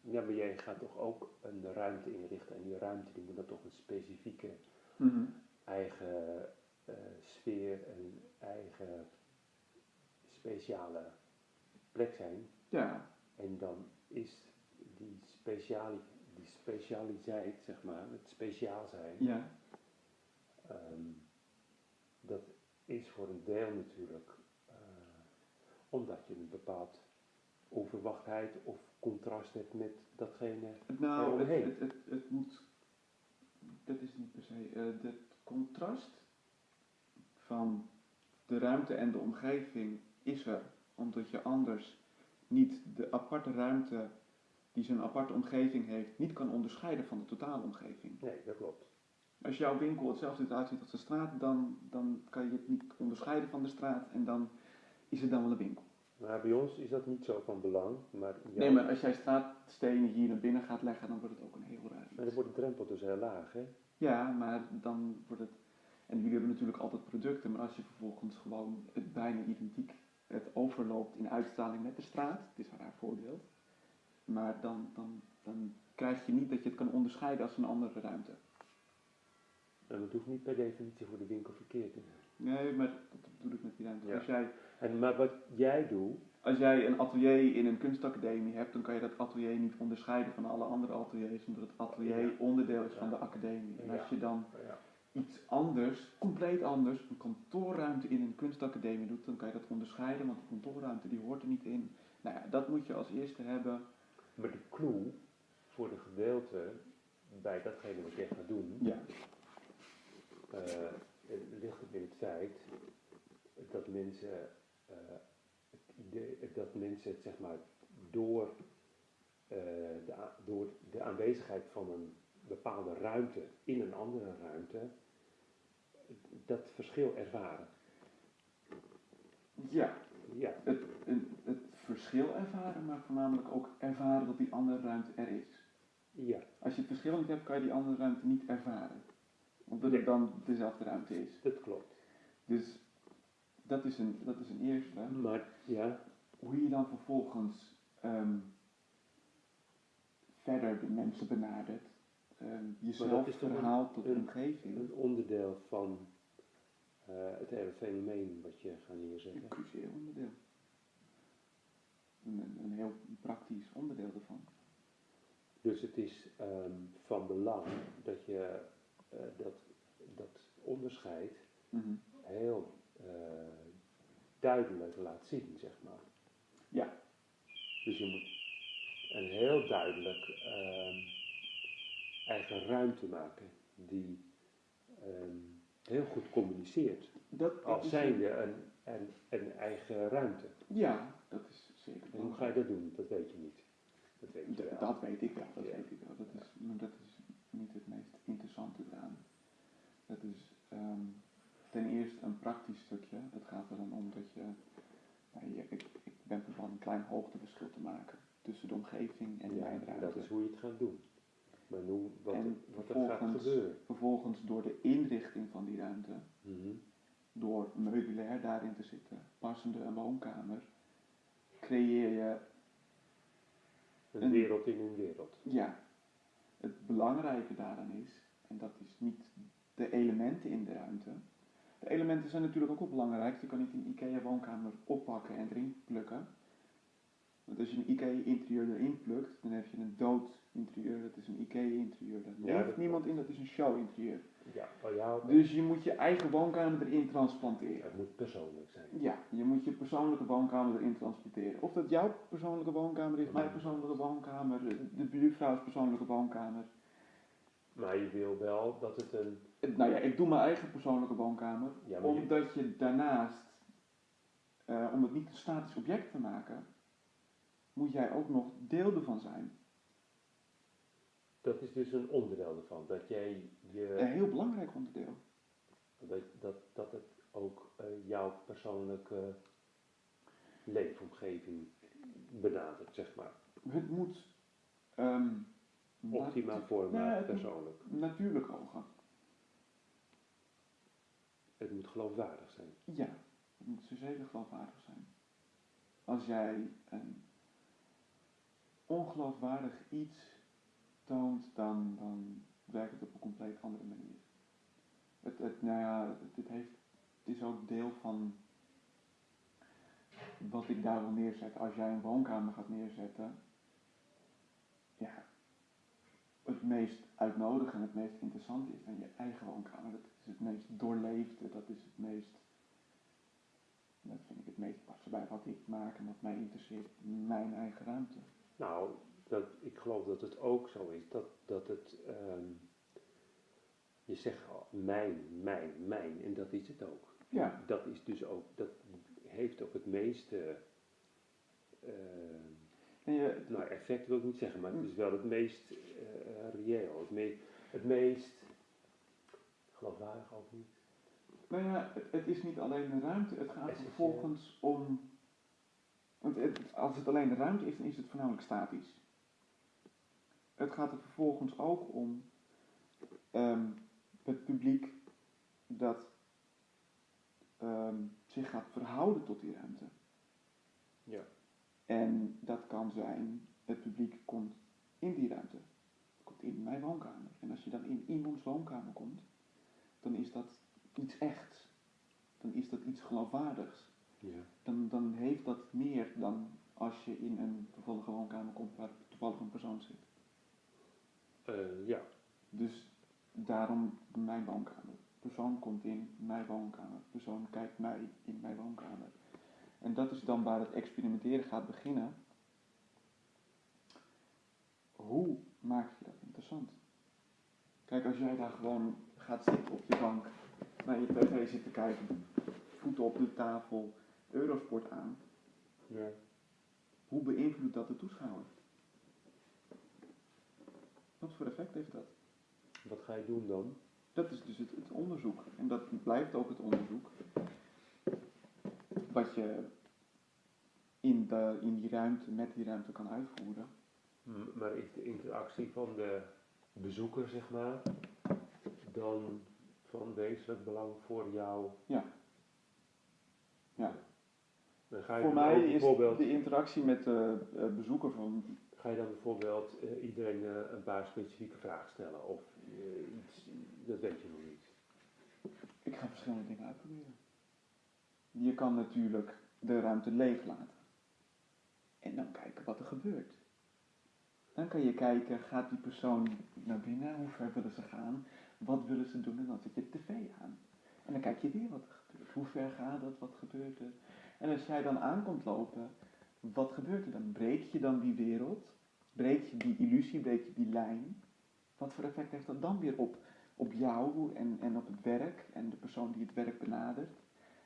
[SPEAKER 2] Ja, maar jij gaat toch ook een ruimte inrichten en die ruimte die moet dan toch een specifieke
[SPEAKER 1] Mhm.
[SPEAKER 2] eigen eh, sfeer en eigen speciale plek zijn.
[SPEAKER 1] Ja,
[SPEAKER 2] En dan is die, speciali die specialiteit, zeg maar, het speciaal zijn,
[SPEAKER 1] ja,
[SPEAKER 2] ehm, dat is voor een deel natuurlijk eh, omdat je een bepaald onverwachtheid of contrast hebt met datgene.
[SPEAKER 1] Nou, het, het, het moet, dat is niet per se, eh het contrast van de ruimte en de omgeving is er, omdat je anders niet de aparte ruimte die zijn aparte omgeving heeft, niet kan onderscheiden van de totale omgeving.
[SPEAKER 2] Nee, dat klopt.
[SPEAKER 1] Als jouw winkel hetzelfde eruit ziet als de straat, dan, dan kan je het niet onderscheiden van de straat en dan is het dan wel een winkel.
[SPEAKER 2] Maar bij ons is dat niet zo van belang, maar,
[SPEAKER 1] Nee, maar als jij straatstenen hier naar binnen gaat leggen, dan wordt het ook een heel raar iets.
[SPEAKER 2] maar dan wordt de drempel dus heel laag, hè?
[SPEAKER 1] Ja, maar dan wordt het. En jullie hebben natuurlijk altijd producten, maar als je vervolgens gewoon het bijna identiek het overloopt in uitstraling met de straat, het is een raar voorbeeld, maar dan, dan, dan krijg je niet dat je het kan onderscheiden als een andere ruimte.
[SPEAKER 2] En dat hoeft niet per definitie voor de winkel verkeerd te zijn.
[SPEAKER 1] Nee, maar dat bedoel ik met die ruimte.
[SPEAKER 2] Ja.
[SPEAKER 1] Als, jij,
[SPEAKER 2] En, maar wat jij doet,
[SPEAKER 1] als jij een atelier in een kunstacademie hebt, dan kan je dat atelier niet onderscheiden van alle andere ateliers, omdat het atelier
[SPEAKER 2] Ja.
[SPEAKER 1] onderdeel is van de academie. En als je dan iets anders, compleet anders, een kantoorruimte in een kunstacademie doet, dan kan je dat onderscheiden, want die kantoorruimte die hoort er niet in. Nou ja, dat moet je als eerste hebben.
[SPEAKER 2] Maar de clue voor de gedeelte bij datgene wat jij gaat doen,
[SPEAKER 1] Ja.
[SPEAKER 2] eh, ligt het in het feit dat mensen, dat mensen het zeg maar door, eh, de, door de aanwezigheid van een bepaalde ruimte in een andere ruimte, dat verschil ervaren.
[SPEAKER 1] Ja,
[SPEAKER 2] Ja,
[SPEAKER 1] het, het, het verschil ervaren, maar voornamelijk ook ervaren dat die andere ruimte er is.
[SPEAKER 2] ja,
[SPEAKER 1] Als je het verschil niet hebt, kan je die andere ruimte niet ervaren. Omdat
[SPEAKER 2] Nee.
[SPEAKER 1] het dan dezelfde ruimte is.
[SPEAKER 2] dat klopt.
[SPEAKER 1] Dus dat is een, dat is een eerste.
[SPEAKER 2] Maar ja,
[SPEAKER 1] Hoe je dan vervolgens ehm, verder de mensen benadert. ehm, jezelf verhaalt tot de omgeving.
[SPEAKER 2] een onderdeel van eh, het hele fenomeen wat je gaat neerzetten.
[SPEAKER 1] Een cruciaal onderdeel. Een, een- een heel praktisch onderdeel ervan.
[SPEAKER 2] Dus het is ehm, van belang dat je eh, dat, dat onderscheid
[SPEAKER 1] Mhm.
[SPEAKER 2] heel eh, duidelijk laat zien, zeg maar.
[SPEAKER 1] Ja.
[SPEAKER 2] Dus je moet een heel duidelijk ehm, eigen ruimte maken die ehm, heel goed communiceert.
[SPEAKER 1] Dat,
[SPEAKER 2] Als
[SPEAKER 1] is
[SPEAKER 2] zijnde een, een, een eigen ruimte.
[SPEAKER 1] Ja, dat is zeker
[SPEAKER 2] En hoe ga je dat doen? Dat weet je niet. Dat weet je wel.
[SPEAKER 1] Dat weet ik wel, dat
[SPEAKER 2] Ja.
[SPEAKER 1] weet ik wel. Dat is, maar dat is niet het meest interessante eraan. Dat is ehm, ten eerste een praktisch stukje. Het gaat er dan om dat je, nou, je- ik, ik ben van plan een klein hoogteverschil te maken tussen de omgeving en
[SPEAKER 2] ja,
[SPEAKER 1] mijn ruimte.
[SPEAKER 2] dat is hoe je het gaat doen. Maar hoe, wat,
[SPEAKER 1] En
[SPEAKER 2] wat er gaat gebeuren.
[SPEAKER 1] Vervolgens door de inrichting van die ruimte,
[SPEAKER 2] Mhm.
[SPEAKER 1] door meubilair daarin te zitten, passende een woonkamer, creëer je
[SPEAKER 2] Een
[SPEAKER 1] Een-
[SPEAKER 2] wereld in een wereld.
[SPEAKER 1] Ja, het belangrijke daaraan is, en dat is niet de elementen in de ruimte. De elementen zijn natuurlijk ook wel belangrijk. Je kan niet een IKEA-woonkamer oppakken en erin plukken. Want als je een IKEA-interieur erin plukt, dan heb je een dood interieur. Dat is een. Daar
[SPEAKER 2] Ja,
[SPEAKER 1] leeft
[SPEAKER 2] dat
[SPEAKER 1] niemand in, dat is een show-interieur.
[SPEAKER 2] Ja, oh ja,
[SPEAKER 1] Dus je moet je eigen woonkamer erin transplanteren.
[SPEAKER 2] het moet persoonlijk zijn.
[SPEAKER 1] Ja, je moet je persoonlijke woonkamer erin transporteren. Of dat jouw persoonlijke woonkamer is, mijn persoonlijke woonkamer, de buurvrouws persoonlijke woonkamer.
[SPEAKER 2] Maar je wil wel dat het een.
[SPEAKER 1] Het- Nou ja, ik doe mijn eigen persoonlijke woonkamer,
[SPEAKER 2] Ja, maar je-
[SPEAKER 1] omdat je daarnaast, eh, om het niet een statisch object te maken, moet jij ook nog deel ervan zijn.
[SPEAKER 2] Dat is dus een onderdeel ervan. Dat jij je.
[SPEAKER 1] Een heel belangrijk onderdeel.
[SPEAKER 2] Dat, dat, dat het ook eh, jouw persoonlijke leefomgeving benadert, zeg maar.
[SPEAKER 1] Het moet ehm,
[SPEAKER 2] Optima
[SPEAKER 1] natu-
[SPEAKER 2] forma
[SPEAKER 1] Ja,
[SPEAKER 2] persoonlijk.
[SPEAKER 1] natuurlijk ogen.
[SPEAKER 2] Het moet geloofwaardig zijn.
[SPEAKER 1] Ja, het moet ze zeker geloofwaardig zijn. Als jij een ongeloofwaardig iets toont, dan, dan werkt het op een compleet andere manier. Het, het, nou ja, het heeft, het is ook deel van wat ik daar wil neerzetten. Als jij een woonkamer gaat neerzetten, ja, het meest uitnodigende en het meest interessante is dan je eigen woonkamer. Is het meest doorleefde, dat is het meest, dat vind ik het meest passen bij wat ik maak en wat mij interesseert, mijn eigen ruimte.
[SPEAKER 2] Nou, dat, ik geloof dat het ook zo is. Dat, dat het. ehm, je zegt al, mijn, mijn, mijn. En dat is het ook.
[SPEAKER 1] Ja.
[SPEAKER 2] Dat is dus ook. Dat heeft ook het meeste. ehm,
[SPEAKER 1] En je,
[SPEAKER 2] nou, effect wil ik niet zeggen, maar het is wel het meest eh, reëel. Het meest. Geloofwaardig ook niet.
[SPEAKER 1] Nou ja, het, het is niet alleen de ruimte, het gaat
[SPEAKER 2] Essentieel.
[SPEAKER 1] vervolgens om. Want het- als het alleen de ruimte is, dan is het voornamelijk statisch. Het gaat er vervolgens ook om ehm, het publiek dat ehm, zich gaat verhouden tot die ruimte.
[SPEAKER 2] Ja.
[SPEAKER 1] En dat kan zijn, het publiek komt in die ruimte, komt in mijn woonkamer. En als je dan in iemands woonkamer komt, dan is dat iets echts. Dan is dat iets geloofwaardigs.
[SPEAKER 2] Ja.
[SPEAKER 1] Dan, dan heeft dat meer dan als je in een toevallige woonkamer komt waar toevallig een persoon zit.
[SPEAKER 2] Eh, ja.
[SPEAKER 1] Dus daarom mijn woonkamer. persoon komt in mijn woonkamer, persoon kijkt mij in mijn woonkamer. En dat is dan waar het experimenteren gaat beginnen. Hoe maak je dat interessant? Kijk, als jij daar gewoon gaat zitten op je bank, naar je tv zit te kijken, voeten op de tafel, Eurosport aan,
[SPEAKER 2] Ja.
[SPEAKER 1] hoe beïnvloedt dat de toeschouwer? Wat voor effect heeft dat?
[SPEAKER 2] Wat ga je doen dan?
[SPEAKER 1] Dat is dus het, het onderzoek. En dat blijft ook het onderzoek. Wat je in, de, in die ruimte, met die ruimte kan uitvoeren.
[SPEAKER 2] Maar is de interactie van de bezoeker, zeg maar, dan van wezenlijk belang voor jou?
[SPEAKER 1] Ja. Ja.
[SPEAKER 2] Dan ga je
[SPEAKER 1] Voor mij is
[SPEAKER 2] bijvoorbeeld,
[SPEAKER 1] de interactie met de eh, bezoeker van.
[SPEAKER 2] ga je dan bijvoorbeeld eh, iedereen eh, een paar specifieke vragen stellen of eh, iets, dat weet je nog niet.
[SPEAKER 1] Ik ga verschillende dingen uitproberen. Je kan natuurlijk de ruimte leeg laten. En dan kijken wat er gebeurt. Dan kan je kijken, gaat die persoon naar binnen? Hoe ver willen ze gaan? Wat willen ze doen? En dan zet je tv aan. En dan kijk je weer wat er gebeurt. Hoe ver gaat het? Wat gebeurt er? En als jij dan aankomt lopen, wat gebeurt er dan? Breek je dan die wereld? Breek je die illusie? Breek je die lijn? Wat voor effect heeft dat dan weer op, op jou en, en op het werk en de persoon die het werk benadert?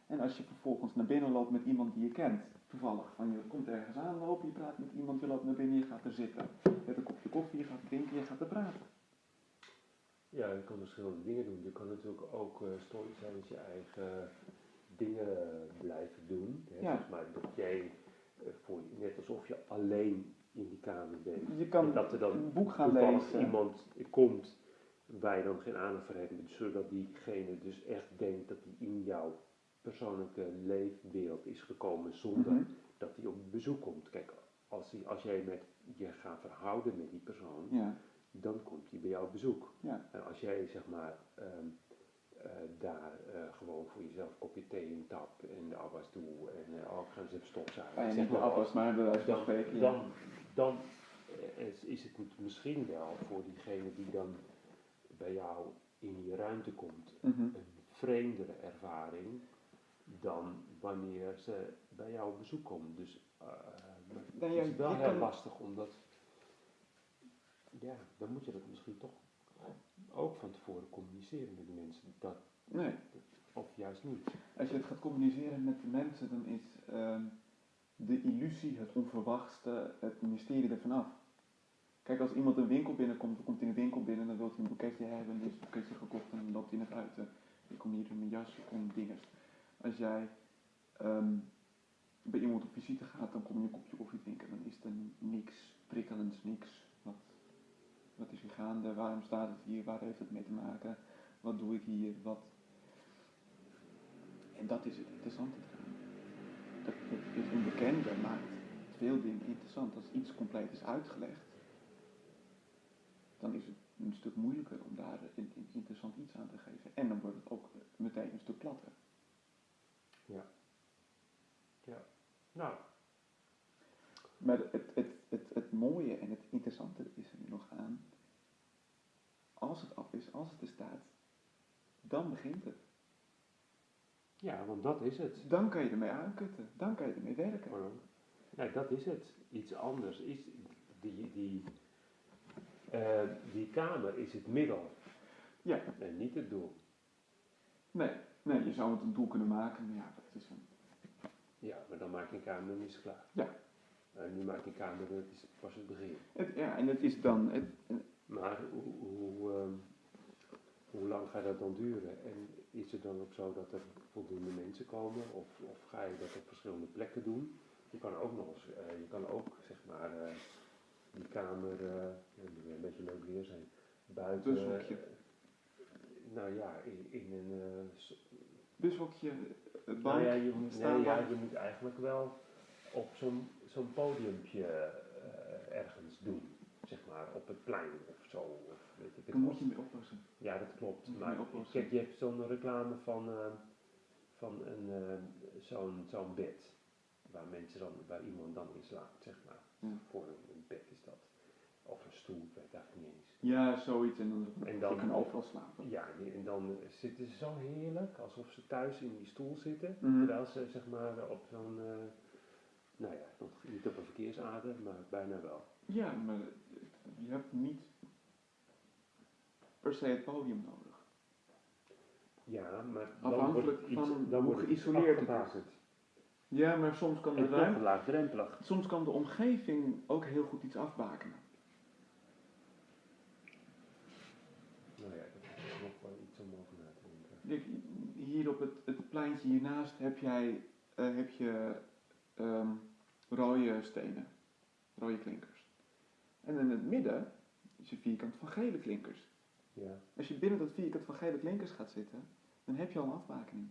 [SPEAKER 1] En als je vervolgens naar binnen loopt met iemand die je kent, toevallig, van je komt ergens aanlopen, je praat met iemand, je loopt naar binnen, je gaat er zitten. Hebt een kopje koffie, je gaat drinken, je gaat er praten.
[SPEAKER 2] Ja, je kan verschillende dingen doen. Je kan natuurlijk ook uh, storytellers je eigen dingen blijven doen. Hè?
[SPEAKER 1] Ja.
[SPEAKER 2] Zeg maar dat jij eh, voor, net alsof je alleen in die kamer bent.
[SPEAKER 1] Je kan
[SPEAKER 2] En dat er dan
[SPEAKER 1] een boek gaan lezen.
[SPEAKER 2] iemand komt waar je dan geen aandacht voor hebt, zodat diegene dus echt denkt dat hij in jouw persoonlijke leefwereld is gekomen zonder
[SPEAKER 1] Mhm.
[SPEAKER 2] dat hij op bezoek komt. Kijk, als, hij, als jij met je gaat verhouden met die persoon,
[SPEAKER 1] Ja,
[SPEAKER 2] dan komt hij bij jou op bezoek.
[SPEAKER 1] ja,
[SPEAKER 2] En als jij zeg maar ehm, eh, daar eh, gewoon voor jezelf een kopje thee in tap en de afwas doe en uh, ik ga eens even stofzuigen.
[SPEAKER 1] Ah, ja,
[SPEAKER 2] zeg
[SPEAKER 1] de
[SPEAKER 2] maar
[SPEAKER 1] afwas, maar
[SPEAKER 2] dan,
[SPEAKER 1] spreken. ja.
[SPEAKER 2] dan, dan is, is het misschien wel voor diegene die dan bij jou in die ruimte komt
[SPEAKER 1] Mhm.
[SPEAKER 2] een vreemdere ervaring dan wanneer ze bij jou op bezoek komen. Dus
[SPEAKER 1] ja,
[SPEAKER 2] het is wel
[SPEAKER 1] je
[SPEAKER 2] heel lastig omdat, ja, dan moet je dat misschien toch ook van tevoren communiceren met de mensen. Dat,
[SPEAKER 1] Nee,
[SPEAKER 2] of juist niet.
[SPEAKER 1] als je het gaat communiceren met de mensen, dan is ehm, de illusie, het onverwachte, het mysterie er vanaf. Kijk, als iemand een winkel binnenkomt, dan komt hij in de winkel binnen, dan wil hij een boeketje hebben, dan is het boeketje gekocht en dan loopt hij naar buiten. Ik kom hier in mijn jas en dingen. Als jij ehm, bij iemand op visite gaat, dan kom je een kopje koffie drinken, dan is er niks prikkelends, niks. Wat, wat is hier gaande? Waarom staat het hier? Waar heeft het mee te maken? Wat doe ik hier? Wat... En dat is het interessante eraan. Dat, het, onbekende maakt veel dingen interessant. Als iets compleet is uitgelegd, dan is het een stuk moeilijker om daar een, een interessant iets aan te geven. En dan wordt het ook meteen een stuk platter.
[SPEAKER 2] Nou,
[SPEAKER 1] Maar het, het, het, het mooie en het interessante is nog aan. Als het af is, als het er staat, dan begint het.
[SPEAKER 2] ja, want dat is het.
[SPEAKER 1] Dan kan je ermee aankutten. Dan kan je ermee werken.
[SPEAKER 2] Ja, dat is het. Iets anders is die, die, eh, die kamer is het middel
[SPEAKER 1] Ja,
[SPEAKER 2] en niet het doel.
[SPEAKER 1] nee, nee, je zou het een doel kunnen maken, maar ja, dat is een...
[SPEAKER 2] Ja, maar dan maak je een kamer het klaar.
[SPEAKER 1] Ja.
[SPEAKER 2] En nu maak je een kamer het is pas het begin.
[SPEAKER 1] Het, ja, en het is dan... Het,
[SPEAKER 2] Maar hoe, hoe, ehm, hoe lang gaat dat dan duren? En is het dan ook zo dat er voldoende mensen komen? Of, of ga je dat op verschillende plekken doen? Je kan ook nog eens, eh, je kan ook zeg maar eh, die kamer, eh een beetje leuk weer zijn, buiten.
[SPEAKER 1] Bushokje.
[SPEAKER 2] eh, nou ja, in, in een. eh,
[SPEAKER 1] bushokje, het bank,
[SPEAKER 2] nou ja, je, moet, nee, ja, je moet eigenlijk wel op zo'n zo'n podiumpje eh, ergens doen. Zeg maar op het plein of zo. Of weet ik het
[SPEAKER 1] moet je mee oppassen.
[SPEAKER 2] Ja, dat klopt.
[SPEAKER 1] Moet je
[SPEAKER 2] Maar
[SPEAKER 1] mee oplossen.
[SPEAKER 2] kijk, je hebt zo'n reclame van, eh, van een, eh, zo'n zo'n bed. Waar mensen dan, waar iemand dan in slaapt, zeg maar.
[SPEAKER 1] Ja.
[SPEAKER 2] Voor een, een bed is dat. Of een stoel, ik weet het eigenlijk niet eens.
[SPEAKER 1] Ja, zoiets. En dan,
[SPEAKER 2] En
[SPEAKER 1] je
[SPEAKER 2] dan-
[SPEAKER 1] kan overal slapen.
[SPEAKER 2] Ja, en dan zitten ze zo heerlijk, alsof ze thuis in die stoel zitten.
[SPEAKER 1] Mhm.
[SPEAKER 2] Terwijl ze zeg maar op zo'n, nou ja, nog niet op een verkeersader, maar bijna wel.
[SPEAKER 1] Ja, maar je hebt niet per se het podium nodig.
[SPEAKER 2] Ja, maar dan
[SPEAKER 1] Afhankelijk
[SPEAKER 2] iets,
[SPEAKER 1] van
[SPEAKER 2] dan
[SPEAKER 1] hoe
[SPEAKER 2] iets
[SPEAKER 1] geïsoleerd het is. Ja, maar soms kan de ruimte,
[SPEAKER 2] laagdrempelig.
[SPEAKER 1] soms kan de omgeving ook heel goed iets afbakenen.
[SPEAKER 2] Nou ja, dat is nog wel iets om over na te denken.
[SPEAKER 1] Hier op het, het pleintje hiernaast heb jij eh, heb je ehm, rode stenen, rode klinkers. En in het midden is een vierkant van gele klinkers.
[SPEAKER 2] Ja,
[SPEAKER 1] Als je binnen dat vierkant van gele klinkers gaat zitten, dan heb je al een afbakening.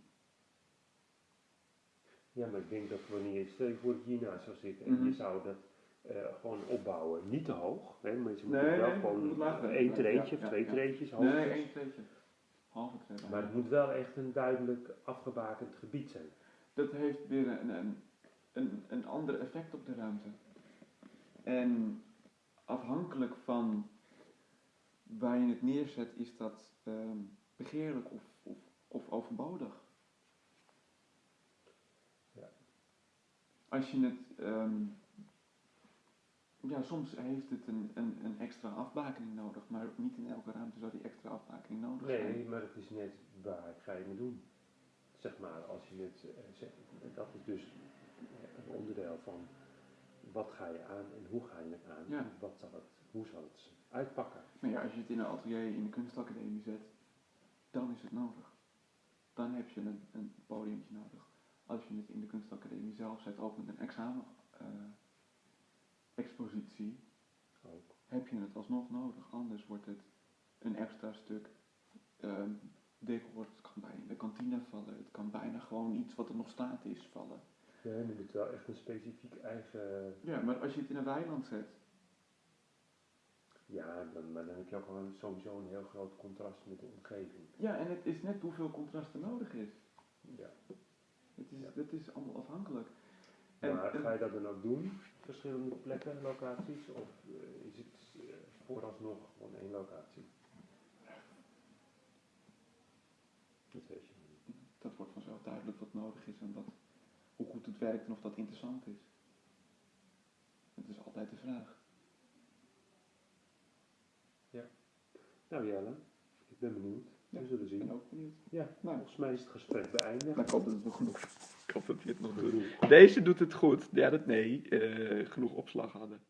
[SPEAKER 2] ja, maar ik denk dat wanneer je, stel je voor dat je hiernaast zou zitten en
[SPEAKER 1] Mhm.
[SPEAKER 2] je zou dat eh, gewoon opbouwen, niet te hoog, hè, maar je moet
[SPEAKER 1] Nee,
[SPEAKER 2] wel
[SPEAKER 1] nee,
[SPEAKER 2] gewoon één treetje
[SPEAKER 1] ja,
[SPEAKER 2] of twee
[SPEAKER 1] ja.
[SPEAKER 2] treetjes hoog.
[SPEAKER 1] Nee, één treetje. Halve.
[SPEAKER 2] Maar het moet wel echt een duidelijk afgebakend gebied zijn.
[SPEAKER 1] dat heeft een, een, een, een ander effect op de ruimte. En afhankelijk van waar je het neerzet, is dat ehm, begeerlijk of, of, of overbodig.
[SPEAKER 2] Ja.
[SPEAKER 1] Als je het. ehm, ja, soms heeft het een, een, een extra afbakening nodig, maar niet in elke ruimte zou die extra afbakening nodig zijn.
[SPEAKER 2] Nee, maar het is net waar ga je het doen. Zeg maar, als je het eh, dat is dus een onderdeel van wat ga je aan en hoe ga je het aan.
[SPEAKER 1] Ja.
[SPEAKER 2] Wat zal het, hoe zal het uitpakken.
[SPEAKER 1] Maar ja, als je het in een atelier in de kunstacademie zet, dan is het nodig. Dan heb je een, een podiumtje nodig. Als je het in de kunstacademie zelf zet, ook met een examen eh, expositie,
[SPEAKER 2] Ook.
[SPEAKER 1] heb je het alsnog nodig. Anders wordt het een extra stuk ehm decor. Het kan bijna in de kantine vallen. Het kan bijna gewoon iets wat er nog staat is vallen.
[SPEAKER 2] Ja, je moet wel echt een specifiek eigen.
[SPEAKER 1] Ja, maar als je het in een weiland zet,
[SPEAKER 2] Ja, dan, maar dan heb je ook gewoon sowieso een heel groot contrast met de omgeving.
[SPEAKER 1] ja, en het is net hoeveel contrast er nodig is.
[SPEAKER 2] Ja.
[SPEAKER 1] Het is,
[SPEAKER 2] Ja.
[SPEAKER 1] het is allemaal afhankelijk. En-
[SPEAKER 2] Maar
[SPEAKER 1] en-
[SPEAKER 2] ga je dat dan ook doen? Verschillende plekken, locaties? Of eh, is het eh, vooralsnog gewoon één locatie? Dat weet je niet.
[SPEAKER 1] dat wordt vanzelf duidelijk wat nodig is en wat, hoe goed het werkt en of dat interessant is. Het is altijd de vraag.
[SPEAKER 2] Nou Jelle, ik ben benieuwd.
[SPEAKER 1] Ja,
[SPEAKER 2] We zullen
[SPEAKER 1] Ik ben
[SPEAKER 2] zien.
[SPEAKER 1] ook benieuwd.
[SPEAKER 2] Ja,
[SPEAKER 1] Nou,
[SPEAKER 2] volgens mij is het gesprek beëindigd.
[SPEAKER 1] ik hoop dat het nog genoeg. Ik hoop dat je het nog doet. Deze doet het goed. Ja, dat nee. eh, genoeg opslag hadden.